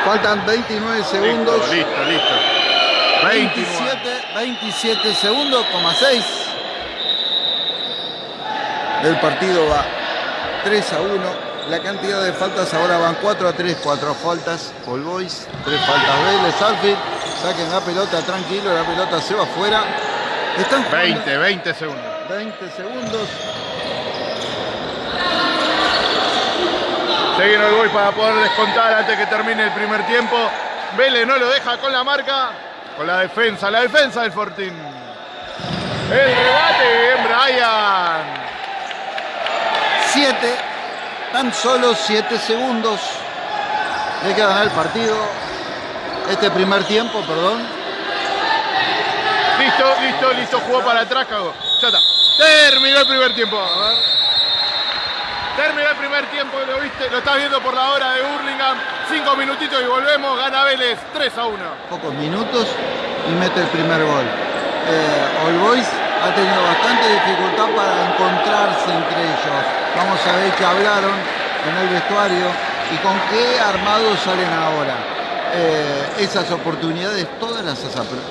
Faltan 29 segundos. Listo, listo, listo. 29. 27, 27 segundos, coma 6. El partido va 3 a 1. La cantidad de faltas ahora van 4 a 3, 4 faltas. All Boys, 3 faltas Vélez, Alfred. Saquen la pelota tranquilo, la pelota se va afuera. Están jugando 20, 20 segundos. 20 segundos. Seguir el gol para poder descontar antes que termine el primer tiempo. Vélez no lo deja con la marca, con la defensa, la defensa del Fortín. El rebate, bien Brian. 7, tan solo 7 segundos le quedan al partido. Este primer tiempo, perdón. Listo, listo, listo, jugó para atrás, cagó. Ya está. Terminó el primer tiempo. Terminó el primer tiempo, lo viste, lo estás viendo por la hora de Hurlingham. Cinco minutitos y volvemos, gana Vélez 3 a 1. Pocos minutos y mete el primer gol. Eh, All Boys ha tenido bastante dificultad para encontrarse entre ellos. Vamos a ver qué hablaron en el vestuario y con qué armados salen ahora. Eh, esas oportunidades todas las,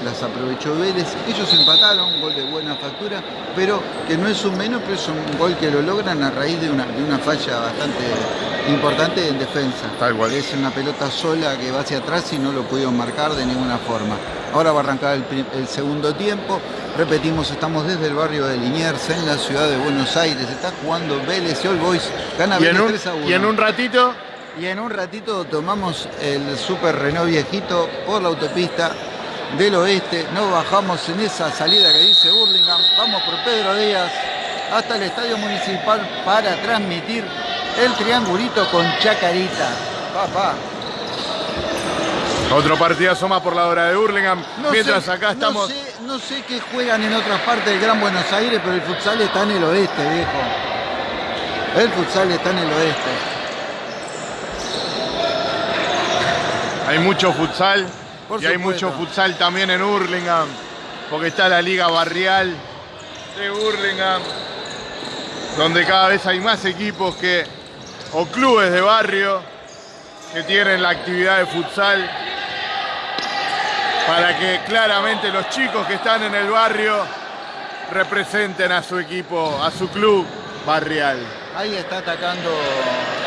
las aprovechó Vélez. Ellos empataron, gol de buena factura, pero que no es un menos, pero es un gol que lo logran a raíz de una, de una falla bastante importante en defensa. Tal cual. Es una pelota sola que va hacia atrás y no lo pudieron marcar de ninguna forma. Ahora va a arrancar el, segundo tiempo. Repetimos, estamos desde el barrio de Liniers, en la ciudad de Buenos Aires. Está jugando Vélez y All Boys. Gana Vélez un, 3 a 1. y en un ratito, Y en un ratito tomamos el Super Renault viejito por la autopista del oeste. Nos bajamos en esa salida que dice Burlingame. Vamos por Pedro Díaz hasta el Estadio Municipal para transmitir el triangulito con Chacarita. Papá. otro partidazo más por la hora de Hurlingham. No Mientras sé- acá estamos. No sé, no sé qué juegan en otras partes del Gran Buenos Aires, pero el futsal está en el oeste, viejo. El futsal está en el oeste. Hay mucho futsal Por y hay mucho futsal también en Hurlingham, porque está la liga barrial de Hurlingham, donde cada vez hay más equipos que, o clubes de barrio, que tienen la actividad de futsal, para que claramente los chicos que están en el barrio representen a su equipo, a su club barrial. Ahí está atacando,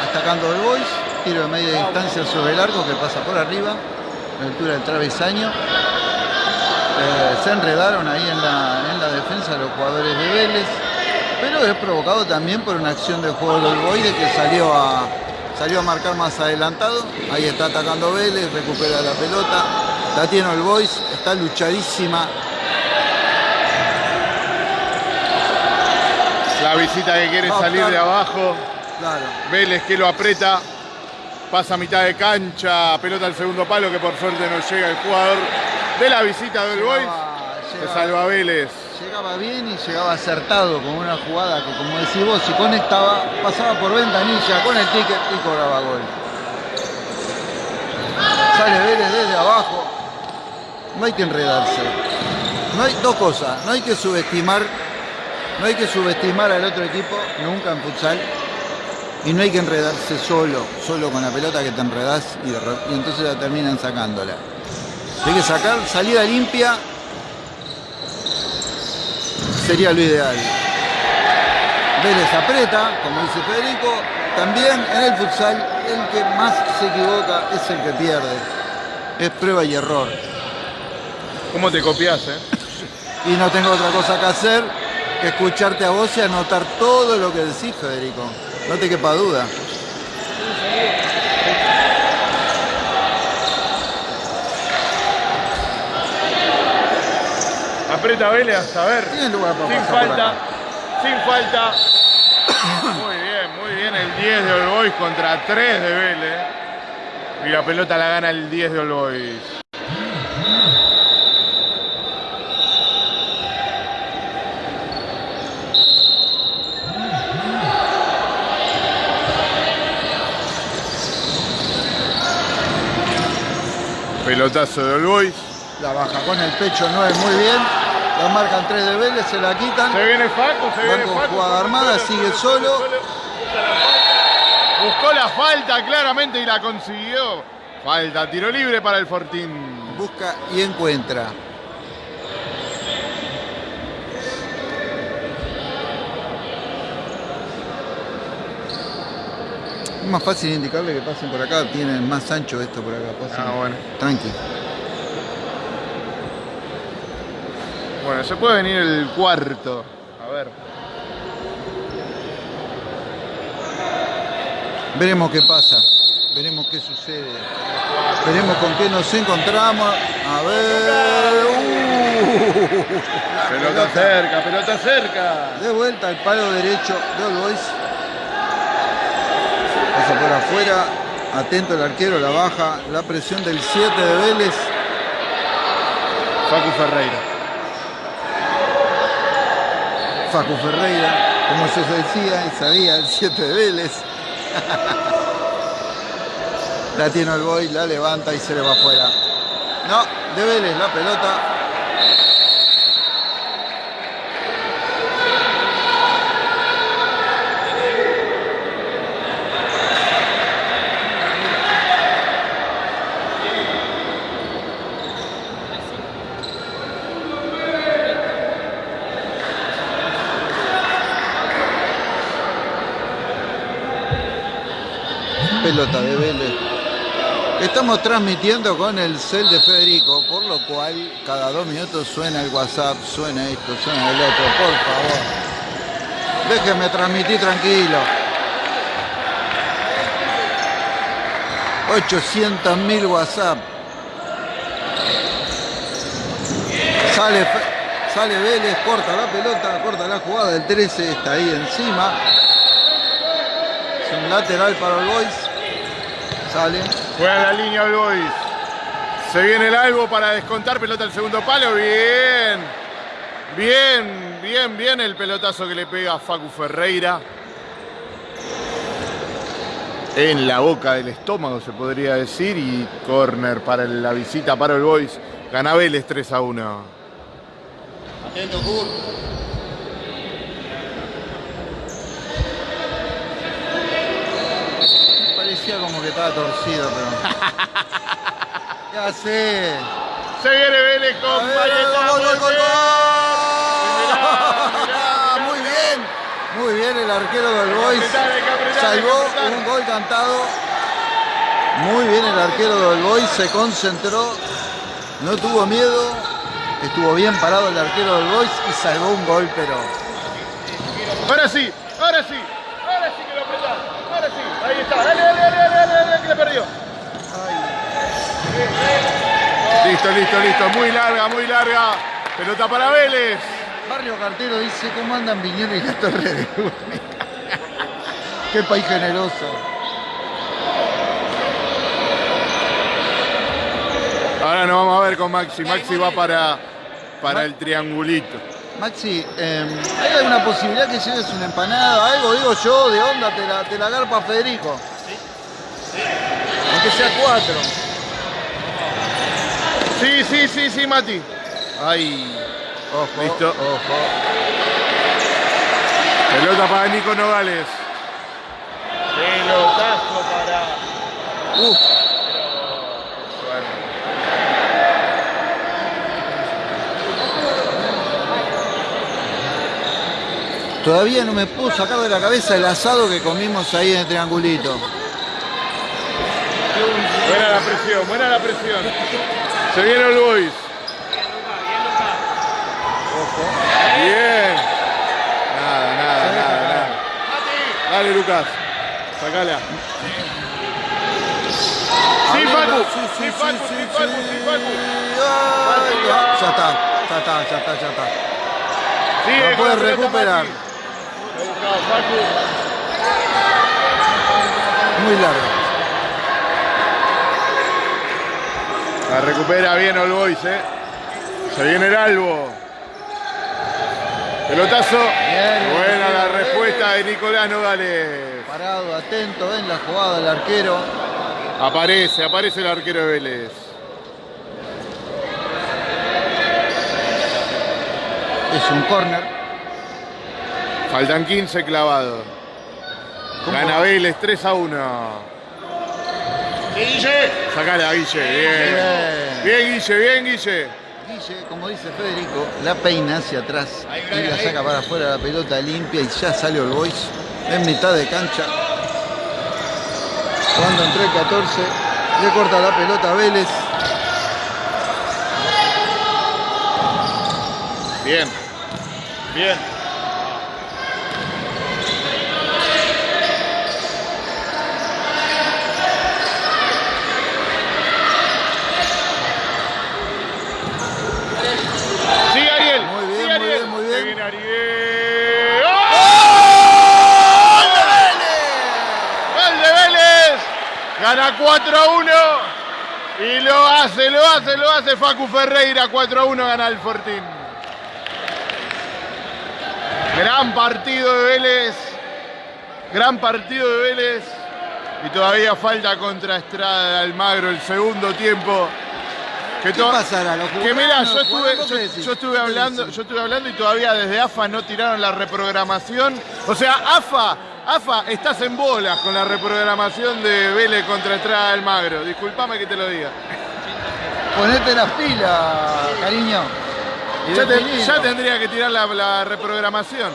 atacando el Boys. Tiro de media distancia sobre el arco que pasa por arriba, a la altura del travesaño. Eh, se enredaron ahí en la, en la defensa los jugadores de Vélez, pero es provocado también por una acción de juego del Boys de que salió a, salió a marcar más adelantado. Ahí está atacando Vélez, recupera la pelota. La tiene el Boys, está luchadísima. La visita que quiere salir de abajo. Claro. Vélez que lo aprieta, pasa a mitad de cancha, pelota al segundo palo que por suerte no llega el jugador de la visita del Boys. Llegaba- Se salva Vélez. Llegaba bien y llegaba acertado con una jugada que, como decís vos, si conectaba, pasaba por ventanilla con el ticket y cobraba gol. Sale Vélez desde abajo. No hay que enredarse. No hay dos cosas. No hay que subestimar, no hay que subestimar al otro equipo nunca en futsal. Y no hay que enredarse solo, solo con la pelota que te enredás y, de y entonces la terminan sacándola. Hay que sacar salida limpia sería lo ideal. Vélez aprieta, como dice Federico, también en el futsal el que más se equivoca es el que pierde. Es prueba y error. ¿Cómo te copias, eh? Y no tengo otra cosa que hacer que escucharte a vos y anotar todo lo que decís, Federico. No te quepa duda. Aprieta Vélez hasta ver. Tiene lugar para Sin falta, sin falta. Muy bien, muy bien el 10 de All Boys contra 3 de Vélez. Y la pelota la gana el 10 de All Pelotazo de All Boys. La baja con el pecho 9 muy bien. La marcan 3 de Vélez, se la quitan. Se viene Facu, se viene Facu. jugada armada, sigue solo. Buscó la falta claramente y la consiguió. Falta, tiro libre para el Fortín. Busca y encuentra. Es más fácil indicarle que pasen por acá, tienen más ancho esto por acá. pasen. Ah, bueno. Tranqui. Bueno, se puede venir el cuarto. A ver. Veremos qué pasa. Veremos qué sucede. Veremos con qué nos encontramos. A ver. Uh. Pelota cerca, pelota cerca. De vuelta al palo derecho de All Boys. Pasa por afuera. Atento el arquero, la baja. La presión del 7 de Vélez. Facu Ferreira. Facu Ferreira, como se decía y sabía, el 7 de Vélez. la tiene el boy, la levanta y se le va afuera. No, de Vélez la pelota. De Vélez. Estamos transmitiendo con el cel de Federico, por lo cual cada dos minutos suena el WhatsApp, suena esto, suena el otro, por favor. Déjenme transmitir tranquilo. 800.000 WhatsApp. Sale, sale Vélez, corta la pelota, corta la jugada, el 13 está ahí encima. Es un lateral para el Boys. Sale. Juega la línea All Boys. Se viene el albo para descontar. Pelota al segundo palo. Bien. Bien, bien, bien el pelotazo que le pega a Facu Ferreira. en la boca del estómago, se podría decir, y corner para la visita para el Boys. Gana Vélez 3 a 1. Atento, Kurt. Parecía como que estaba torcido, pero. ya sé. Se viene Vélez con gol, gol, gol, muy bien. Muy bien. El arquero del Boys. Salvó un gol cantado. Muy bien el arquero del Boys. Se concentró. No tuvo miedo. Estuvo bien parado el arquero del Boys y salvó un gol, pero. Ahora sí, ahora sí, ahora sí que lo apretás. Ahora sí, ahí está. Dale, Listo, listo, listo. Muy larga, muy larga. Pelota para Vélez. Barrio Cartero dice cómo andan Viñero y la Torre de. Qué país generoso. Ahora nos vamos a ver con Maxi. Maxi va para, para el triangulito. Maxi, eh, ¿hay alguna posibilidad que lleves una empanada? Algo, digo yo, de onda, te la, te la garpa Federico. Aunque sea cuatro. Sí, sí, sí, sí, Mati. Ahí. Ojo, Listo. ojo. Pelota para Nico Nogales. Pelotazo para. Uf, todavía no me puedo sacar de la cabeza el asado que comimos ahí en el triangulito. Buena la presión, buena la presión. Se viene el Boys. Bien. Nada, nada, nada, nada. Dale, Lucas. Sacala. Sí, Facu. Sí, Facu, sí, Facu, sí, Facu. Ya está, ya está, ya está, ya está. La puede recuperar. Muy largo. La recupera bien All Boys, eh. Se viene el Albo. Pelotazo. Bien, Buena la respuesta de Nicolás Nogales. Parado, atento, ven la jugada del arquero. Aparece, aparece el arquero de Vélez. Es un córner. Faltan 15 clavados. Gana Vélez 3 a 1. Guille. Sacala, Guille. Bien. Bien. Bien, Guille, bien, Guille. Guille, como dice Federico, la peina hacia atrás y la saca para afuera la pelota limpia y ya salió el Boys en mitad de cancha. Cuando entró el 14, le corta la pelota a Vélez. Bien. Bien. Sigue Ariel. Muy bien, sigue muy Ariel. bien, muy Se bien. viene Ariel. ¡Oh! ¡Gol de Vélez! ¡Gol de Vélez! Gana 4 a 1. Y lo hace, lo hace, lo hace Facu Ferreira. 4 a 1 gana el Fortín. Gran partido de Vélez. Gran partido de Vélez. Y todavía falta contra Estrada de Almagro el segundo tiempo. Que ¿Qué pasará? ¿Lo que mira, jugarán? yo ¿Lo estuve, hablando, yo estuve hablando y todavía desde AFA no tiraron la reprogramación. O sea, AFA, AFA, estás en bolas con la reprogramación de Vélez contra Estrada del Magro. Disculpame que te lo diga. Ponete las pilas, cariño. Ya, te- definilo. ya tendría que tirar la, la reprogramación.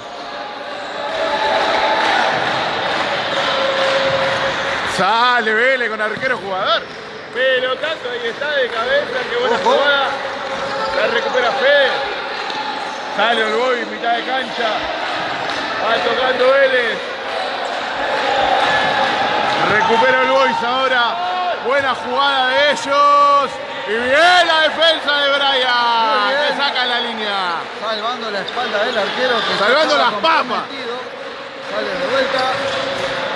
Sale Vélez con arquero jugador. Pelotazo, ahí está de cabeza, qué buena Ojo. jugada. La recupera Fede. Sale Olboy, mitad de cancha. Va tocando Vélez. Recupera Olboy ahora. Buena jugada de ellos. Y bien la defensa de Brian. Que saca la línea. Salvando la espalda del arquero que Salvando las papas. Sale de vuelta.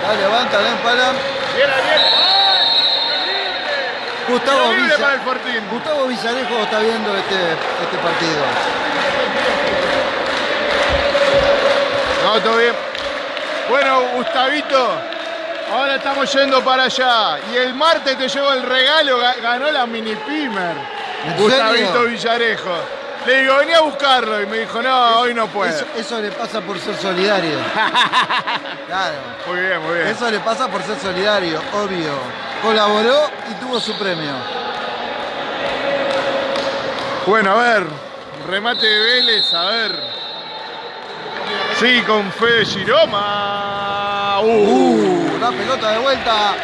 La levanta, la empala. Bien, bien. Gustavo Villa- para el Fortín. Gustavo Villarejo está viendo este, este partido. No, todo bien. Bueno, Gustavito, Ahora estamos yendo para allá. Y el martes te llevo el regalo, ga- ganó la mini Pimer. ¿En Gustavito? Villarejo. Le digo, vení a buscarlo. Y me dijo, no, hoy no puedo. Eso, eso le pasa por ser solidario. Claro. Muy bien, muy bien. Eso le pasa por ser solidario, obvio. Colaboró y tuvo su premio. Bueno, a ver. Remate de Vélez, a ver. Sí, con Fede Giroma. Uh. Uh, la pelota de vuelta.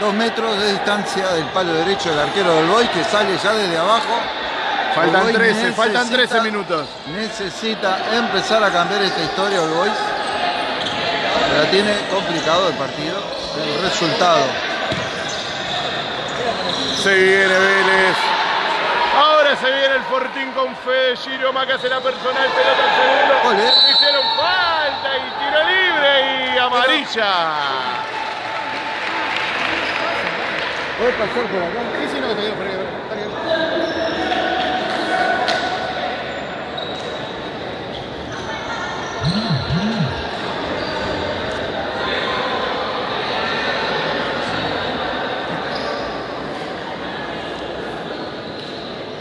Dos metros de distancia del palo derecho del arquero del Boy que sale ya desde abajo. Faltan Boy 13, faltan necesita- 13 minutos. Necesita empezar a cambiar esta historia el Boys. La tiene complicado el partido. El resultado. Se viene Vélez. Ahora se viene el Fortín con Fede Giroma que hace la personal, pelota al segundo. Ole. Hicieron falta y tiro libre y amarilla. ¿Puede pasar por acá? Sí, sí, no, está bien, está bien, está bien.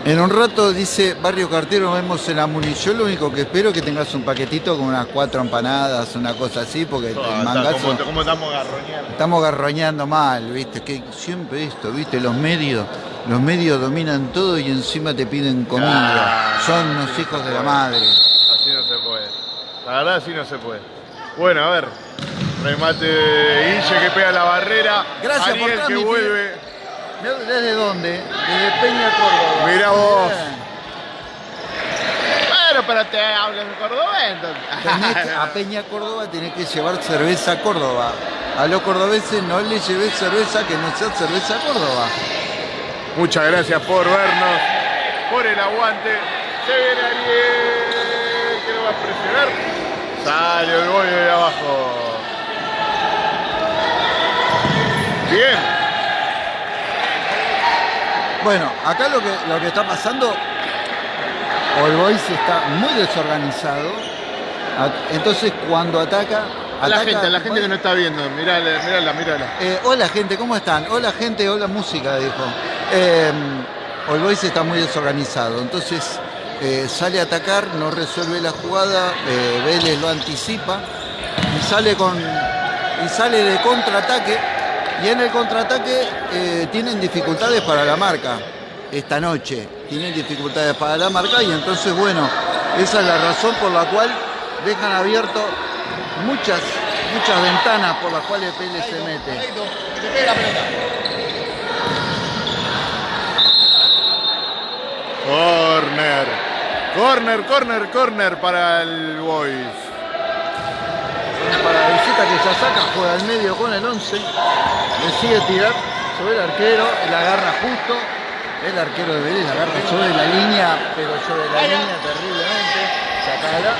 En un rato dice Barrio Cartero, nos vemos en la Muni. Yo lo único que espero es que tengas un paquetito con unas cuatro empanadas, una cosa así, porque el Ah, está, mangazo. ¿Cómo, cómo estamos garroñando? Estamos garroñando mal, ¿viste? Que siempre esto, ¿viste? Los medios, los medios dominan todo y encima te piden comida. Ah, Son sí, hijos de la madre. Así no se puede. La verdad, así no se puede. Bueno, a ver. Remate de Guille que pega la barrera. Gracias por Ariel que transmitir. vuelve. ¿Desde dónde? Desde Peña Córdoba. Mirá vos. Bien. Bueno, pero te hablo en que- entonces. a Peña Córdoba tenés que llevar cerveza a Córdoba. A los cordobeses no les lleves cerveza que no sea cerveza a Córdoba. Muchas gracias por vernos, por el aguante. Se viene Ariel, que lo va a presionar. Sale el gol de abajo. Bien. Bueno, acá lo que, lo que está pasando, All Boys está muy desorganizado. Entonces cuando ataca... A la ataca- gente, a la gente que no está viendo. Mirala, mirala, mirala. Eh, hola gente, ¿cómo están? Hola gente, hola música, dijo. Eh, All Boys está muy desorganizado, entonces eh, sale a atacar, no resuelve la jugada, eh, Vélez lo anticipa y sale con y sale de contraataque y en el contraataque eh, tienen dificultades para la marca esta noche, tienen dificultades para la marca y entonces bueno, esa es la razón por la cual dejan abierto muchas muchas ventanas por las cuales Vélez se mete. Corner. Corner, corner, corner para el Boys. Para la visita que ya saca, juega al medio con el 11. Le sigue tirar sobre el arquero, él agarra justo. El arquero de Vélez agarra sobre la línea, pero sobre la línea terriblemente. Sacala.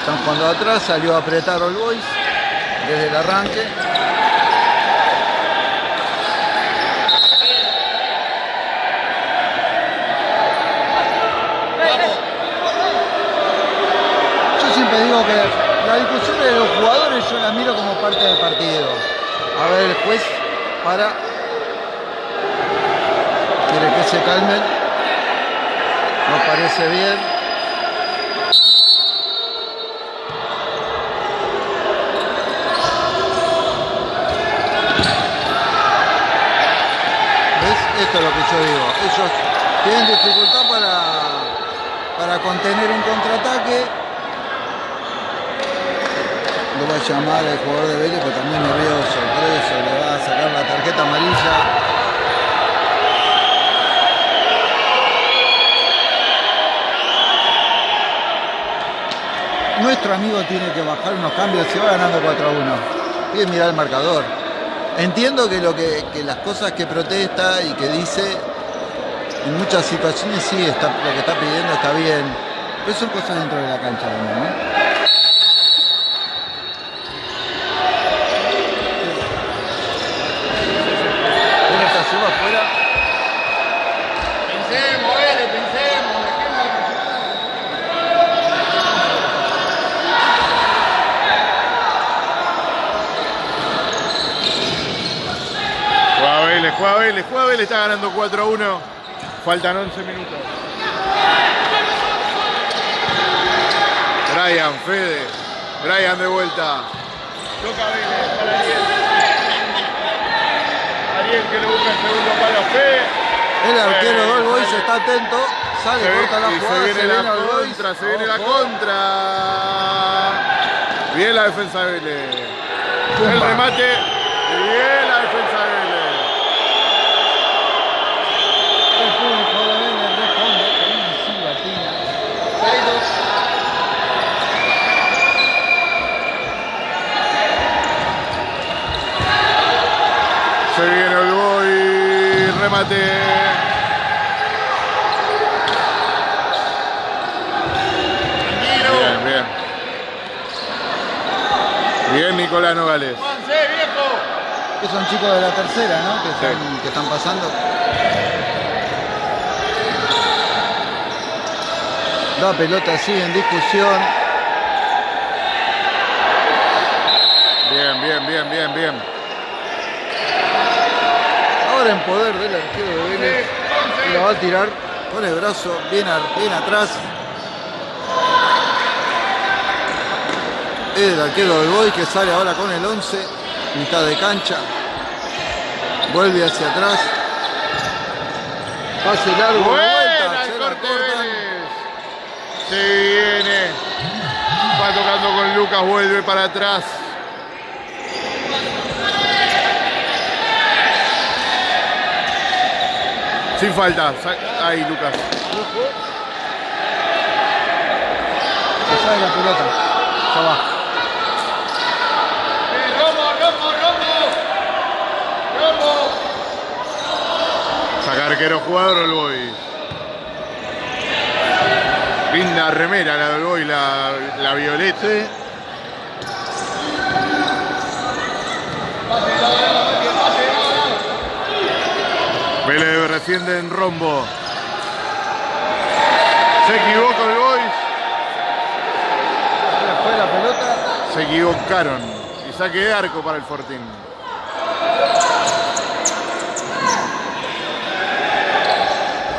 Están jugando atrás, salió a apretar All Boys desde el arranque. Yo siempre digo que la discusión de los jugadores yo la miro como parte del partido. A ver, el juez para. Quiere que se calmen. Nos parece bien. ¿Ves? Esto es lo que yo digo. Ellos tienen dificultad para, para contener un contraataque. Va a llamar el jugador de Vélez, pero también nervioso, por eso le va a sacar la tarjeta amarilla. Nuestro amigo tiene que bajar unos cambios, se va ganando 4 a 1. Pide mirar el marcador. Entiendo que, lo que, que las cosas que protesta y que dice, en muchas situaciones sí, está, lo que está pidiendo está bien. Pero son cosas dentro de la cancha también, ¿no? Viene esta suba afuera. Pensemos, Vélez, pensemos. Vélez, está ganando 4 a 1. Faltan 11 minutos. Brian, Fede. Brian de vuelta. Toca Vélez para Ariel. Ariel que le busca el segundo palo a Fede. El arquero Eh, del Boys está atento. Sale, Se, corta la jugada. se viene la contra, se viene la contra. Bien la defensa de Vélez. El remate. Bien la defensa de Vélez. El público de Vélez responde con una silbatina. Seis, dos. Se viene el boy. Remate. Bien, bien. Bien, Nicolás Nogales. Que son chicos de la tercera, ¿no? Que, están, que están pasando. La pelota sigue en discusión. Bien, bien, bien, bien, bien. En poder del arquero de Vélez. Y la va a tirar con el brazo bien, bien atrás. El arquero del Boy que sale ahora con el 11. Mitad de cancha. Vuelve hacia atrás. Pase largo. Buena el corte. Se viene. Va tocando con Lucas, vuelve para atrás. Sin falta. Ahí, Lucas. Se sale la pelota. Ya va. Saca arquero jugador el Boy. Linda remera la del Boy, la, la violeta. Sí. Vélez reciente en rombo. Se equivocó el Boys. Ahora fue la pelota. Se equivocaron. Y saque de arco para el Fortín.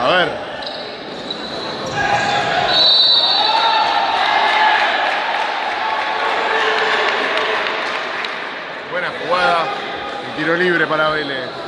A ver. Buena jugada. Y tiro libre para Vélez.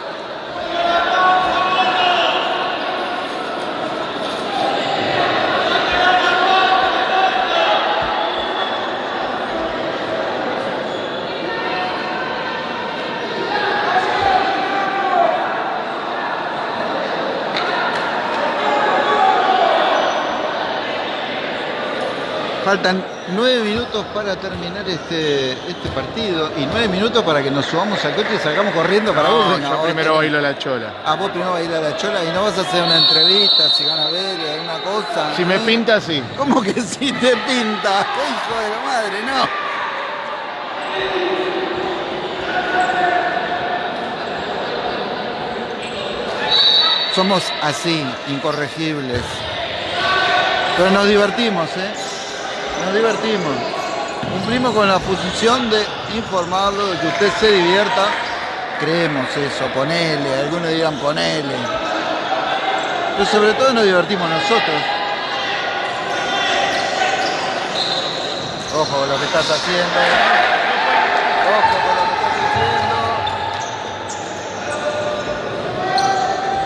Faltan nueve minutos para terminar este, este partido y nueve minutos para que nos subamos al coche y salgamos corriendo para No, vos. yo primero bailo la chola. Ah, vos primero vas a ir a la chola y no vas a hacer una entrevista, si gana Vélez, alguna cosa. Si me pinta, sí. ¿Cómo que si te pinta? ¡Qué hijo de la madre! No. Somos así, incorregibles. Pero nos divertimos, ¿eh? Nos divertimos. Cumplimos con la función de informarlo, de que usted se divierta. Creemos eso, ponele, algunos dirán ponele. Pero sobre todo nos divertimos nosotros. Ojo con lo que estás haciendo. Ojo con lo que estás haciendo.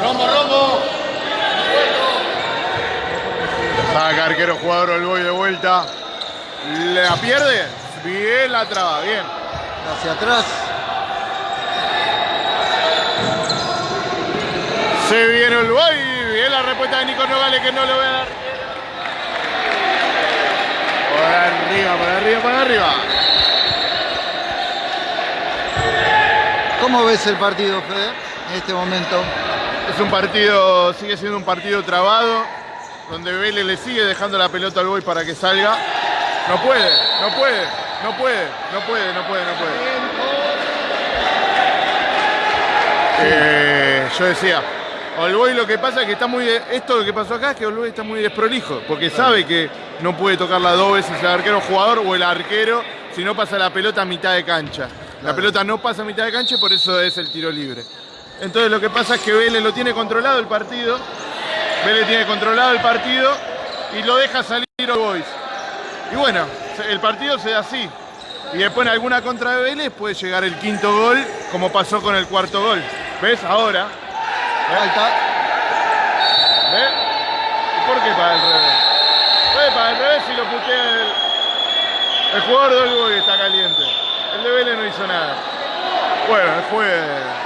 Rombo, rombo. Saca arquero jugador el boy de vuelta. La pierde. Bien la traba, bien. Hacia atrás. Se viene el boy. Bien la respuesta de Nico Nogales que no lo ve al arquero. Por arriba, por arriba, por arriba. ¿Cómo ves el partido, Fede? En este momento. Es un partido, sigue siendo un partido trabado, donde Vélez le sigue dejando la pelota al boy para que salga. No puede, no puede, no puede, no puede, no puede, no puede. Eh, yo decía, Olboy lo que pasa es que está muy. esto lo que pasó acá es que Olboy está muy desprolijo, porque sabe que no puede tocarla dos veces el arquero jugador o el arquero si no pasa la pelota a mitad de cancha. La pelota no pasa a mitad de cancha y por eso es el tiro libre. Entonces lo que pasa es que Vélez lo tiene controlado el partido. Vélez tiene controlado el partido y lo deja salir All Boys. Y bueno, el partido se da así. Y después en alguna contra de Vélez puede llegar el quinto gol, como pasó con el cuarto gol. ¿Ves? Ahora. Falta. ¿Ves? ¿Y por qué para el revés? Puede para el revés si lo putea el, el jugador del Boy está caliente. El de Vélez no hizo nada. Bueno, fue.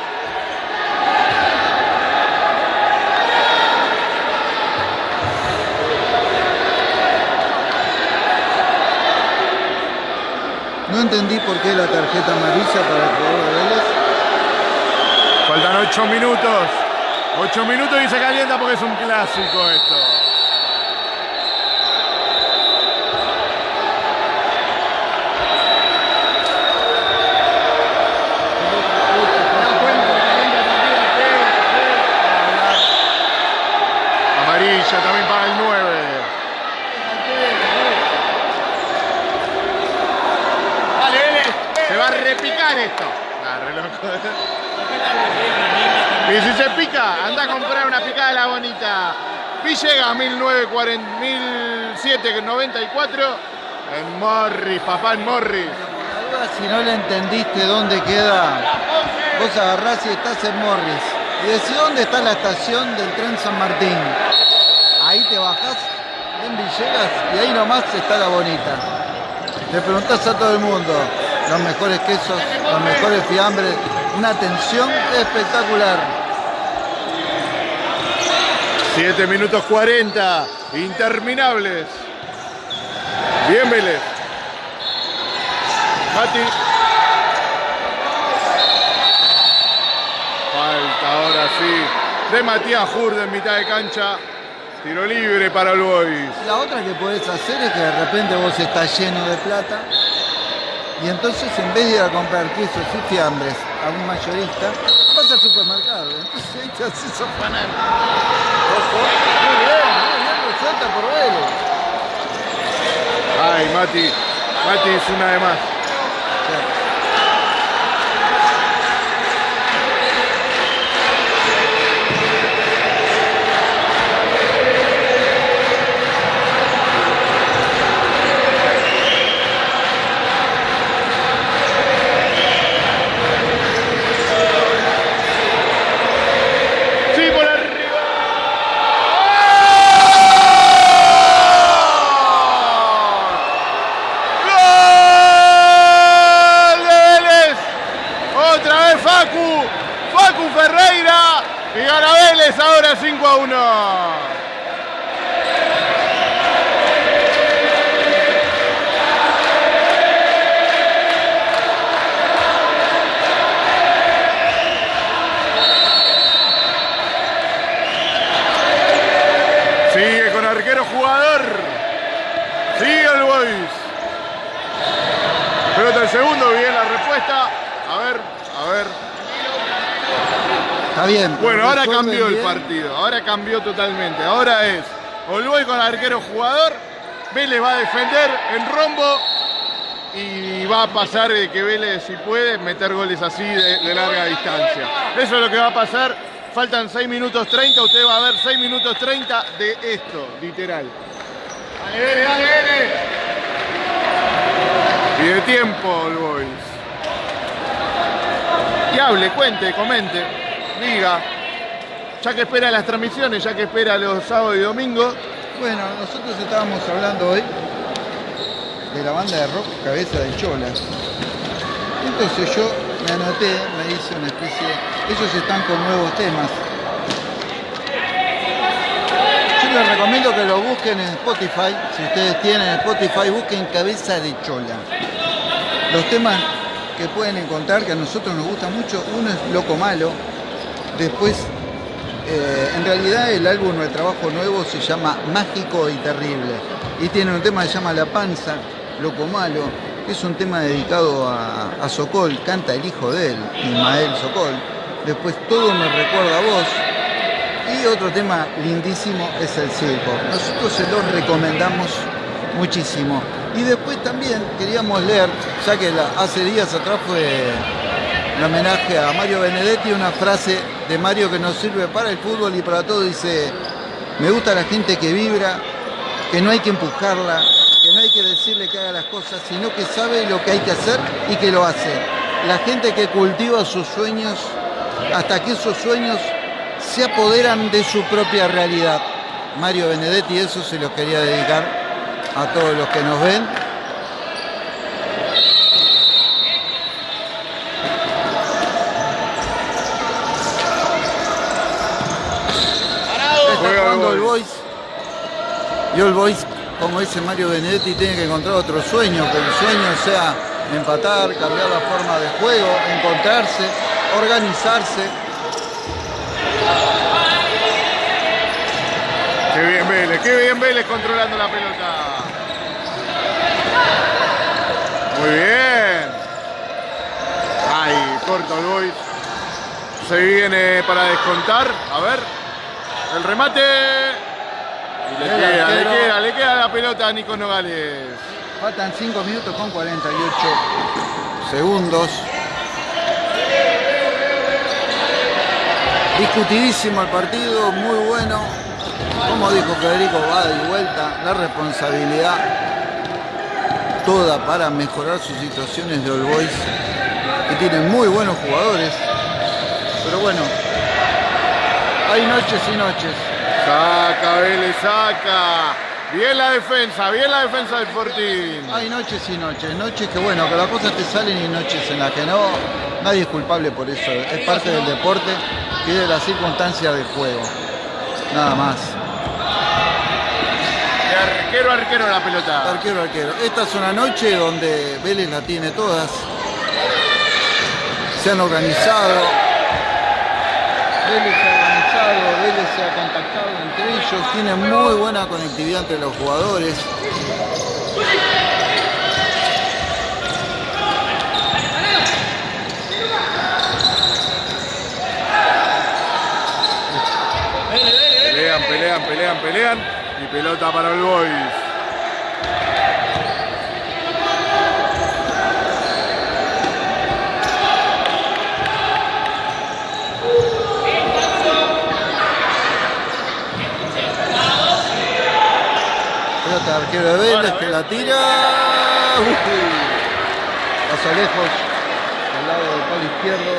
No entendí por qué la tarjeta amarilla para el jugador de Vélez. Faltan 8 minutos. 8 minutos y se calienta porque es un clásico esto. Amarilla también para el 9. Dale, Vélez. Se va a repicar esto. Ah, re loco. Y si se pica, anda a comprar una picada de la bonita. Villegas 1940, 1794 en Morris, papá en Morris. Si no le entendiste dónde queda, vos agarrás y estás en Morris. Y decís dónde está la estación del tren San Martín. Ahí te bajás en Villegas y ahí nomás está la bonita. Le preguntás a todo el mundo los mejores quesos, los mejores fiambres, una atención espectacular. 7 minutos 40, interminables. Bien Vélez. Mati. Falta ahora sí de Matías Jurde en mitad de cancha. Tiro libre para Boys. La otra que podés hacer es que de repente vos estás lleno de plata y entonces en vez de ir a comprar quesos y fiambres a un mayorista, vas al supermercado. Entonces ahí te haces afanar. Ojo. Muy bien, muy bien, resuelta por Vélez. Ay, Mati. Mati es una de más. Sí, por arriba. ¡Gol de Vélez! Otra vez Facu. Facu Ferreira. Y gana Vélez ahora Bueno, ahora cambió el partido. Ahora cambió totalmente. Ahora es Olboy con arquero jugador. Vélez va a defender en rombo. Y va a pasar de que Vélez, si puede, meter goles así de, de larga distancia. Eso es lo que va a pasar. Faltan 6 minutos 30. Usted va a ver 6 minutos 30 de esto, literal. Dale, Vélez, dale, Vélez. Y de tiempo, All Boys. Y hable, cuente, comente, diga. Ya que espera las transmisiones, ya que espera los sábados y domingos. Bueno, nosotros estábamos hablando hoy de la banda de rock Cabeza de Chola. Entonces yo me anoté, me hice una especie. Ellos están con nuevos temas. Yo les recomiendo que lo busquen en Spotify. Si ustedes tienen Spotify, busquen Cabeza de Chola. Los temas que pueden encontrar que a nosotros nos gusta mucho, uno es Loco Malo. Después eh, en realidad el álbum o el trabajo nuevo se llama Mágico y Terrible y tiene un tema que se llama La Panza, Loco Malo, que es un tema dedicado a, a Sokol, canta el hijo de él, Ismael Sokol. Después Todo me recuerda a vos y otro tema lindísimo es El Circo. Nosotros se los recomendamos muchísimo. Y después también queríamos leer, ya que hace días atrás fue el homenaje a Mario Benedetti, una frase de Mario que nos sirve para el fútbol y para todo. Dice, me gusta la gente que vibra, que no hay que empujarla, que no hay que decirle que haga las cosas, sino que sabe lo que hay que hacer y que lo hace. La gente que cultiva sus sueños hasta que esos sueños se apoderan de su propia realidad. Mario Benedetti, eso se los quería dedicar a todos los que nos ven. El Boys. Y el Boys, como dice Mario Benedetti, tiene que encontrar otro sueño, que el sueño sea empatar, cambiar la forma de juego, encontrarse, organizarse. Qué bien Vélez, qué bien Vélez controlando la pelota. Muy bien. Ay, corto el Boys. Se viene para descontar. A ver. El remate. Y le queda, le queda, le queda la pelota a Nico Nogales. Faltan 5 minutos con 48 segundos. Discutidísimo el partido, muy bueno. Como dijo Federico, va de vuelta. La responsabilidad toda para mejorar sus situaciones de All Boys, que tienen muy buenos jugadores. Pero bueno, hay noches y noches. Saca, Vélez, saca. Bien la defensa, bien la defensa del Fortín. Hay noches y noches, noches que bueno, que las cosas te salen y noches en las que no. Nadie es culpable por eso, es parte del deporte y de las circunstancias del juego. Nada más. De arquero arquero la pelota. Arquero, arquero. Esta es una noche donde Vélez la tiene todas. Se han organizado. Vélez se ha organizado, Vélez se ha contactado entre ellos. Tiene muy buena conectividad entre los jugadores. Pelean, pelean, pelean, pelean. Y pelota para el Boys. Pelota de arquero de Vélez que la tira. Pasa lejos. Al lado del palo izquierdo.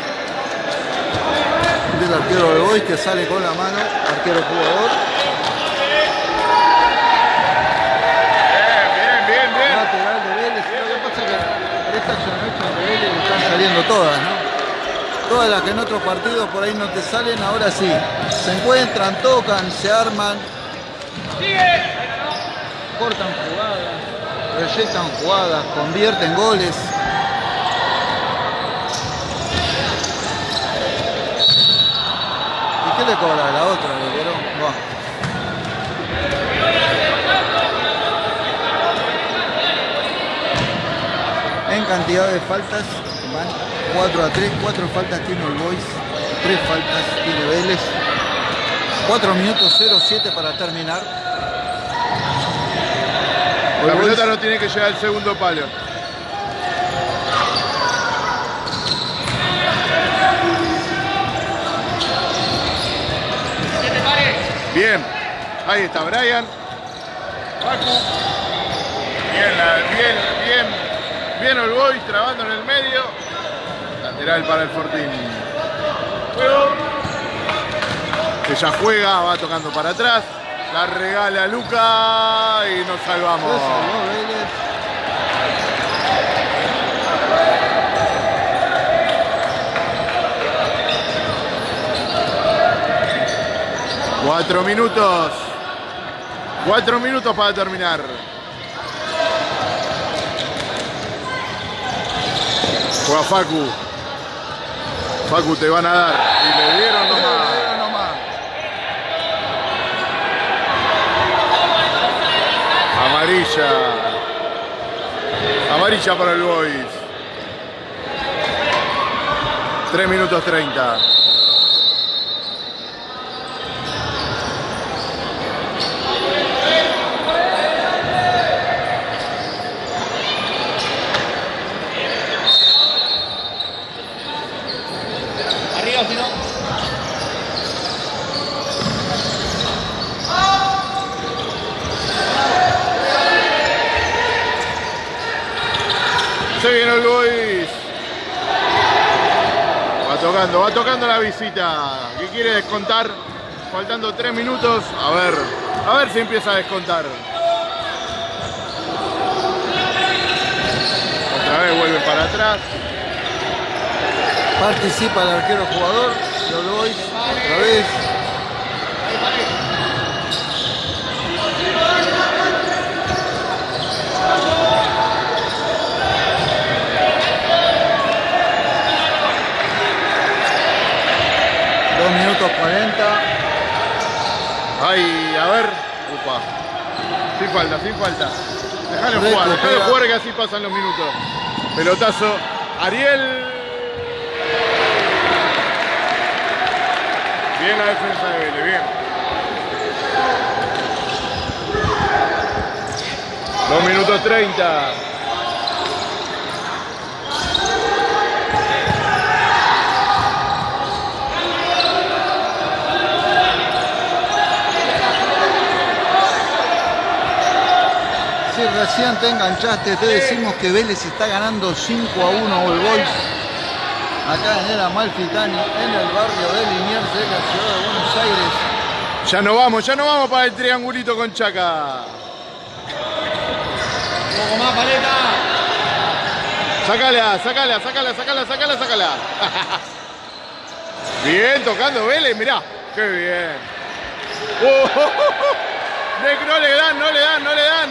Del arquero de Boys que sale con la mano. Arquero jugador. Bien, bien, bien, Lateral de Vélez. Lo que pasa es que esta noche de Vélez le están saliendo todas, ¿no? Todas las que en otros partidos por ahí no te salen, ahora sí. Se encuentran, tocan, se arman. Cortan jugadas, proyectan jugadas, convierten goles. ¿Y qué le cobra la otra? Buah. En cantidad de faltas van 4 a 3, 4 faltas tiene el Boys, 3 faltas tiene Vélez. 4 minutos 07 para terminar. La pelota no tiene que llegar al segundo palo. Bien, ahí está Brian. Bien, bien, bien, bien el Boys trabando en el medio. Lateral para el Fortín. Juego. Ya juega, va tocando para atrás. La regala Luca y nos salvamos. Se salvó Vélez. Cuatro minutos. Cuatro minutos para terminar. Juega Facu. Facu te van a dar. Y le dieron nomás. Pero nomás. Amarilla. Amarilla para el Boys. 3 minutos 30. Se viene el Boys. Va tocando, va tocando la visita. ¿Qué quiere descontar? Faltando tres minutos. A ver, a ver si empieza a descontar. Otra vez vuelve para atrás. Participa el arquero jugador. Lo Boys. Otra vez. Dos minutos 40. Ay, a ver. Upa. Sin falta, sin falta. Déjalo jugar, déjalo jugar que así pasan los minutos. Pelotazo. Ariel. Bien la defensa de Vélez, bien. Dos minutos 30. Si recién te enganchaste, te decimos que Vélez está ganando 5 a 1 All Boys. Acá en el Amalfitani, en el barrio de Liniers de la ciudad de Buenos Aires. Ya no vamos, ya no vamos para el triangulito con Chaca. Un poco más, paleta. Sácala, sácala, sácala, sácala, sácala, sácala. bien, tocando Vélez, mirá. Qué bien. Oh, de que no le dan, no le dan, no le dan.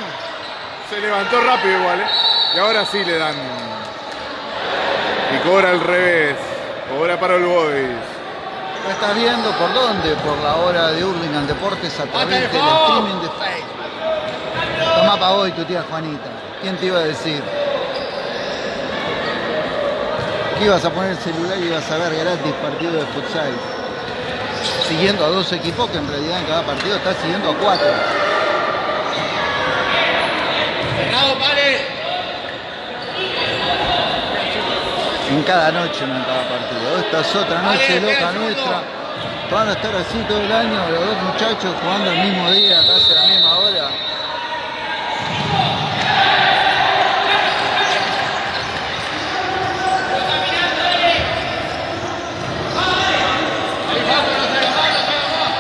Se levantó rápido igual, ¿eh? Y ahora sí le dan. Y cobra al revés. Cobra para el Boys. Lo estás viendo por dónde? Por la hora de Hurlingham Deportes a través del streaming de Facebook. Tomá para hoy tu tía Juanita. ¿Quién te iba a decir? Que ibas a poner el celular y ibas a ver gratis partido de futsal. Siguiendo a dos equipos que en realidad en cada partido estás siguiendo a cuatro. Pare. En cada noche, no en cada partido. Esta es otra noche Vale, loca nuestra. Van a estar así todo el año, los dos muchachos jugando el mismo día, casi a la misma hora. Ahí falta, no se haga más, no se haga más.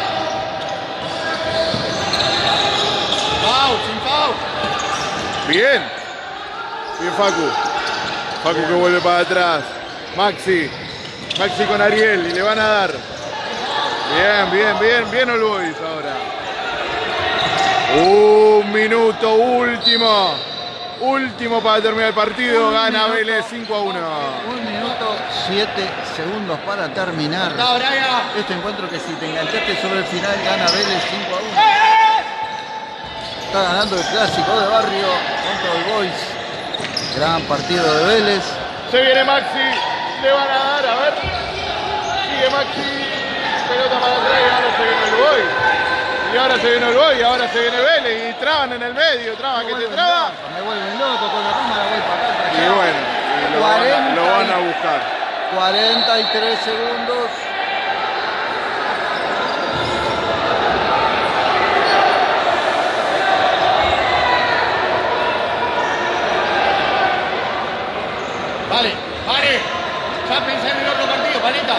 Foul, sin foul. Bien. Bien Facu. Facu que vuelve para atrás. Maxi. Maxi con Ariel y le van a dar. Bien, bien, bien, bien Boys ahora. Un minuto último. Último para terminar el partido. Un Gana minuto. Vélez 5 a 1. Un minuto, siete segundos para terminar. Este encuentro que si te enganchaste sobre el final gana Vélez 5 a 1. Está ganando el clásico de barrio contra el Boys. Gran partido de Vélez. Se viene Maxi. Le van a dar, a ver. Sigue Maxi. Pelota para atrás y ahora se viene el Boys. Y ahora se viene el Boys, y ahora se viene Vélez. Y traban en el medio. Traba que te traba. loco, Me vuelven loco con la cámara, voy para acá. para Y bueno, y lo, van a, lo van a buscar. 43 segundos. Vale, pare. Ya pensé en el otro partido, paleta.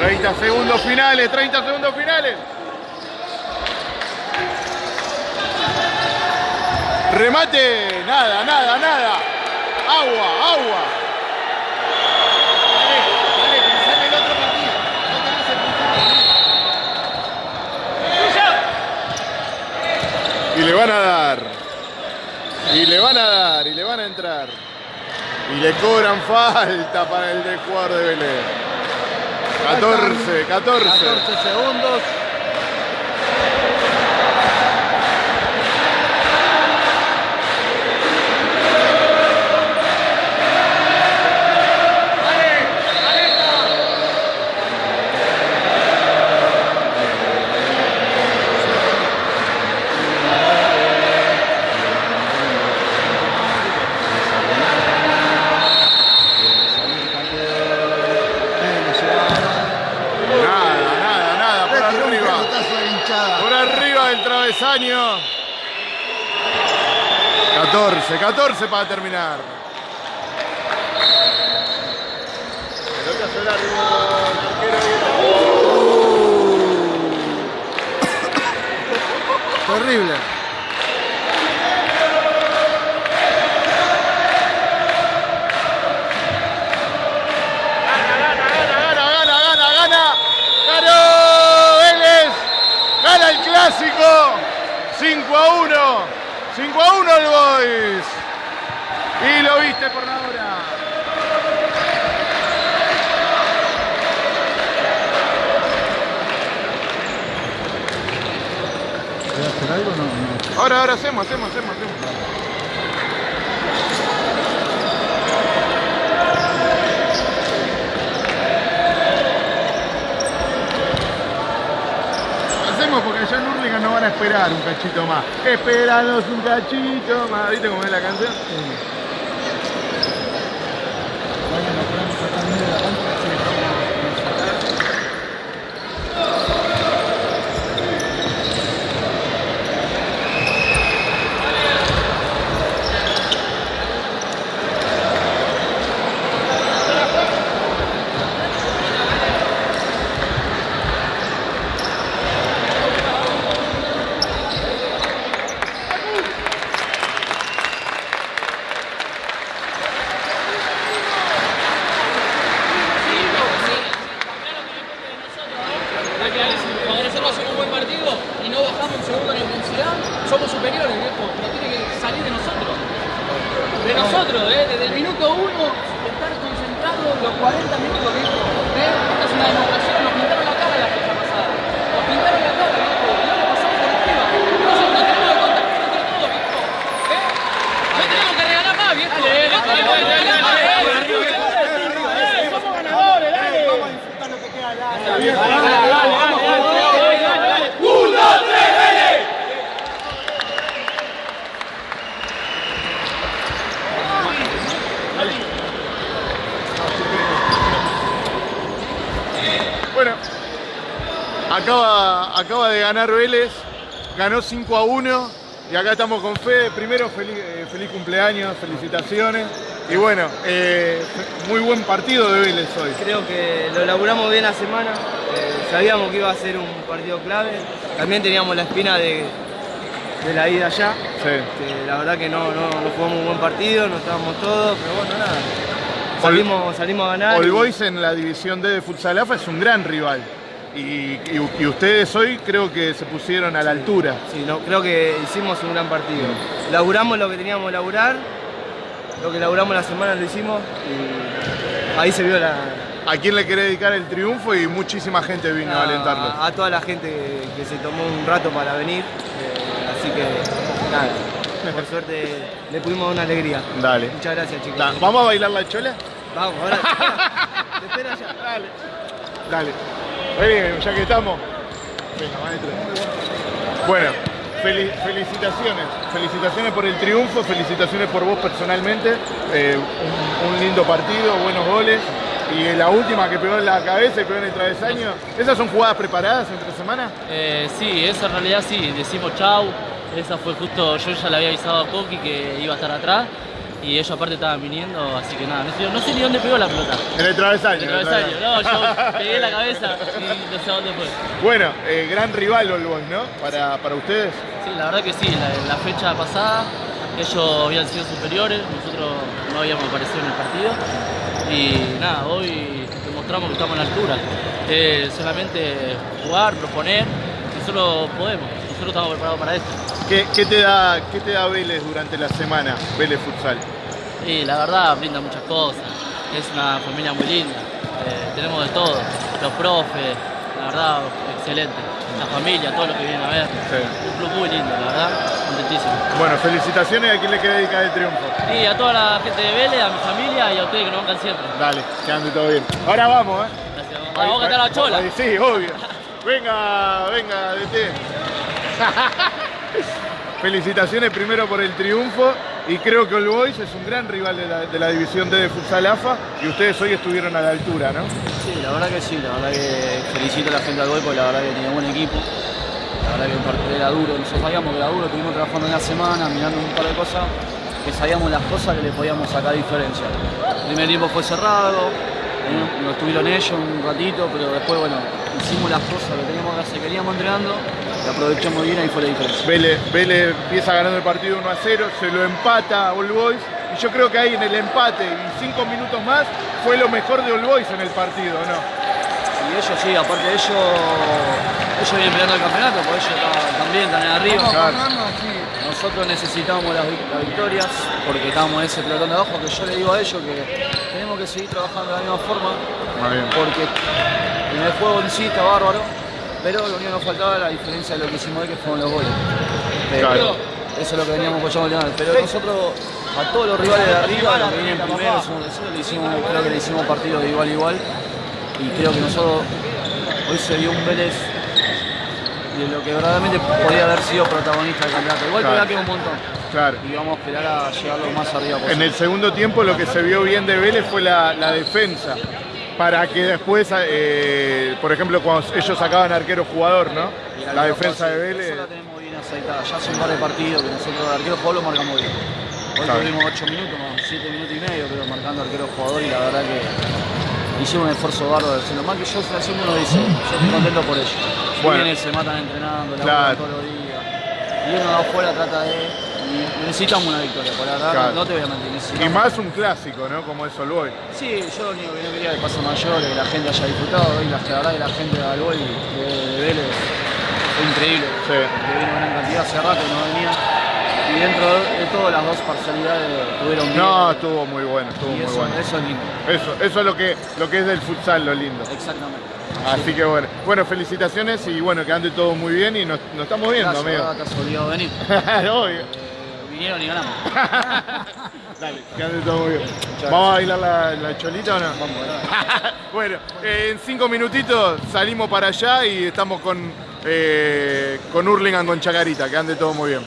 Brian, 30 segundos finales, 30 segundos finales. Remate, nada, nada, nada. Agua, agua. Vale, vale, pensé en el otro partido. No tenés el punto. Y le van a dar. Y le van a dar, y le van a entrar. Y le cobran falta para el del jugador de Vélez. 14, 14. 14 segundos. Año. 14, 14 para terminar. Terrible. 1 el Boys. Y lo viste por la hora. ¿Voy a hacer algo? No, no. Ahora, ahora hacemos, hacemos, hacemos, hacemos. Hacemos porque en Hurlingham van a esperar un cachito más. Esperanos un cachito más. ¿Viste cómo es la canción a poner acá en medio de la cancha, así que vamos a sacar. Cuando nosotros hacemos un buen partido y no bajamos un segundo en intensidad, somos superiores, viejo. Pero tiene que salir de nosotros. De nosotros, ¿eh? Desde el minuto uno, estar concentrados los 40 minutos, viejo. ¿eh? Esta es una demostración, nos pintaron la cara la fecha pasada. Nos pintaron la cara, viejo. Y no le pasamos por encima. Nosotros nos tenemos que contagiar entre todos, viejo. ¿eh? No tenemos que regalar más, viejo. No tenemos que regalar más, ¿eh? Somos ganadores, dale. Bueno, acaba, acaba de ganar Vélez, ganó 5 a 1 y acá estamos con Fede. Primero, feliz, eh, feliz cumpleaños, felicitaciones. Y bueno, eh, muy buen partido de Vélez hoy. Creo que lo elaboramos bien la semana, eh, sabíamos que iba a ser un partido clave, también teníamos la espina de, de la ida allá, Sí. que la verdad que no, no, no jugamos un buen partido, no estábamos todos, pero bueno, nada, salimos, salimos a ganar. All y- Boys en la división D de Futsal AFA es un gran rival. Y, y- y ustedes hoy creo que se pusieron a la altura. Sí, no, creo que hicimos un gran partido. Laburamos lo que teníamos que laburar, lo que laburamos la semana lo hicimos y ahí se vio la, ¿A quién le querés dedicar el triunfo? Y muchísima gente vino a alentarlo. a, a toda la gente que, que se tomó un rato para venir, eh, así que nada, por suerte le pudimos una alegría. Dale. Muchas gracias chicos. Da- ¿Vamos a bailar la chola? Vamos, ahora te espera ya. Dale. Dale. Ya que estamos. Venga, maestro. Bueno, fel- felicitaciones. Felicitaciones por el triunfo, felicitaciones por vos personalmente. Eh, un, un lindo partido, buenos goles. Y la última que pegó en la cabeza y pegó en el travesaño. ¿Esas son jugadas preparadas entre semana? Eh, sí, esa en realidad sí, decimos chau. Esa fue justo, yo ya le había avisado a Coqui que iba a estar atrás y ellos aparte estaban viniendo, así que nada, no sé, no sé ni dónde pegó la pelota. En el travesaño. En el travesaño, no, yo pegué la cabeza y no sé dónde fue. Bueno, eh, gran rival Boys, ¿no? Para, para ustedes. Sí, la verdad que sí, la, la fecha pasada ellos habían sido superiores, nosotros no habíamos aparecido en el partido y nada, hoy demostramos que estamos a la altura. Eh, solamente jugar, proponer, nosotros podemos, nosotros estamos preparados para esto. ¿Qué, qué te da, ¿Qué te da Vélez durante la semana, Vélez Futsal? Y la verdad brinda muchas cosas, es una familia muy linda, eh, tenemos de todo, los profes, la verdad excelente, la familia, todo lo que viene a ver, Sí. un club muy lindo, la verdad, contentísimo. Bueno, felicitaciones a quien le quiere dedicar el triunfo. Y a toda la gente de Vélez, a mi familia y a ustedes que nos bancan siempre. Dale, que ande todo bien. Ahora vamos, ¿eh? Gracias. Vamos a cantar la chola. Ahí Sí, obvio. Venga, venga, DT. Felicitaciones primero por el triunfo y creo que All Boys es un gran rival de la, de división D de Futsal AFA y ustedes hoy estuvieron a la altura, ¿no? Sí, la verdad que sí, la verdad que felicito a la gente del gol porque la verdad que tenía buen equipo. La verdad que el partido era duro, nosotros sabíamos que era duro, estuvimos trabajando en la semana, mirando un par de cosas, que sabíamos las cosas que le podíamos sacar diferencia. El primer tiempo fue cerrado, nos tuvieron ellos un ratito, pero después, bueno, hicimos las cosas que teníamos que hacer, queríamos entrenando, y aprovechamos bien y fue la diferencia. Vélez, Vélez empieza ganando el partido 1 a 0, se lo empata a All Boys y yo creo que ahí en el empate y cinco minutos más fue lo mejor de All Boys en el partido, ¿no? Y ellos sí, aparte de ellos, ellos vienen peleando el campeonato, porque ellos ta- también están ahí arriba. Nosotros necesitamos las, vic- las victorias porque estamos en ese pelotón de abajo que yo le digo a ellos que tenemos que seguir trabajando de la misma forma Muy bien. porque en el juego en sí está bárbaro, pero lo único que nos faltaba la diferencia de lo que hicimos hoy que fueron los goles. Pero Claro. Eso es lo que veníamos apoyando Pero nosotros a todos los rivales de arriba, los que vienen primero, segundo, tercero, le hicimos, creo que le hicimos partidos de igual a igual y creo que nosotros hoy se dio un Vélez de lo que verdaderamente podía haber sido protagonista del campeonato. Igual Claro. queda un montón Claro. y vamos a esperar a llegar lo más arriba En posible. el segundo tiempo lo que se vio bien de Vélez fue la, la defensa. Para que después, eh, por ejemplo, cuando ellos sacaban arquero jugador, ¿no? La defensa de Vélez. Eso la tenemos bien aceitada. Ya hace un par de partidos que nosotros el arquero jugador lo marcamos bien. Hoy Claro. tuvimos 8 minutos, más 7 minutos y medio, pero marcando arquero jugador y la verdad que hicimos un esfuerzo bárbaro de hacerlo. Más que yo siempre uno dice, yo estoy contento por ellos. Si Bueno. bien se matan entrenando, la Claro. todos los días. Y uno de afuera trata de. Necesitamos una victoria, por la verdad, Claro. no te voy a mentir. Y más un clásico, ¿no? Como es All Boys. Sí, yo lo único que no quería de paso mayor que la gente haya disfrutado y la, la verdad que la gente de Alboy de, de Vélez fue increíble. Sí. Que vino gran cantidad hace rato y no venía. Y dentro de todas las dos parcialidades tuvieron bien. No, estuvo muy bueno, estuvo y muy eso, bueno. eso es lindo. Eso, eso es lo que, lo que es del futsal, lo lindo. Exactamente. Así que bueno, bueno, felicitaciones y bueno, que ande todo muy bien y nos, nos estamos viendo, Gracias, amigo. te has olvidado de venir. Obvio. Vinieron y ganamos. Dale, que ande todo muy bien. ¿Vamos a bailar la, la cholita o no? Vamos, bueno, eh, en cinco minutitos salimos para allá y estamos con, eh, con Hurlingham con Chacarita, que ande todo muy bien.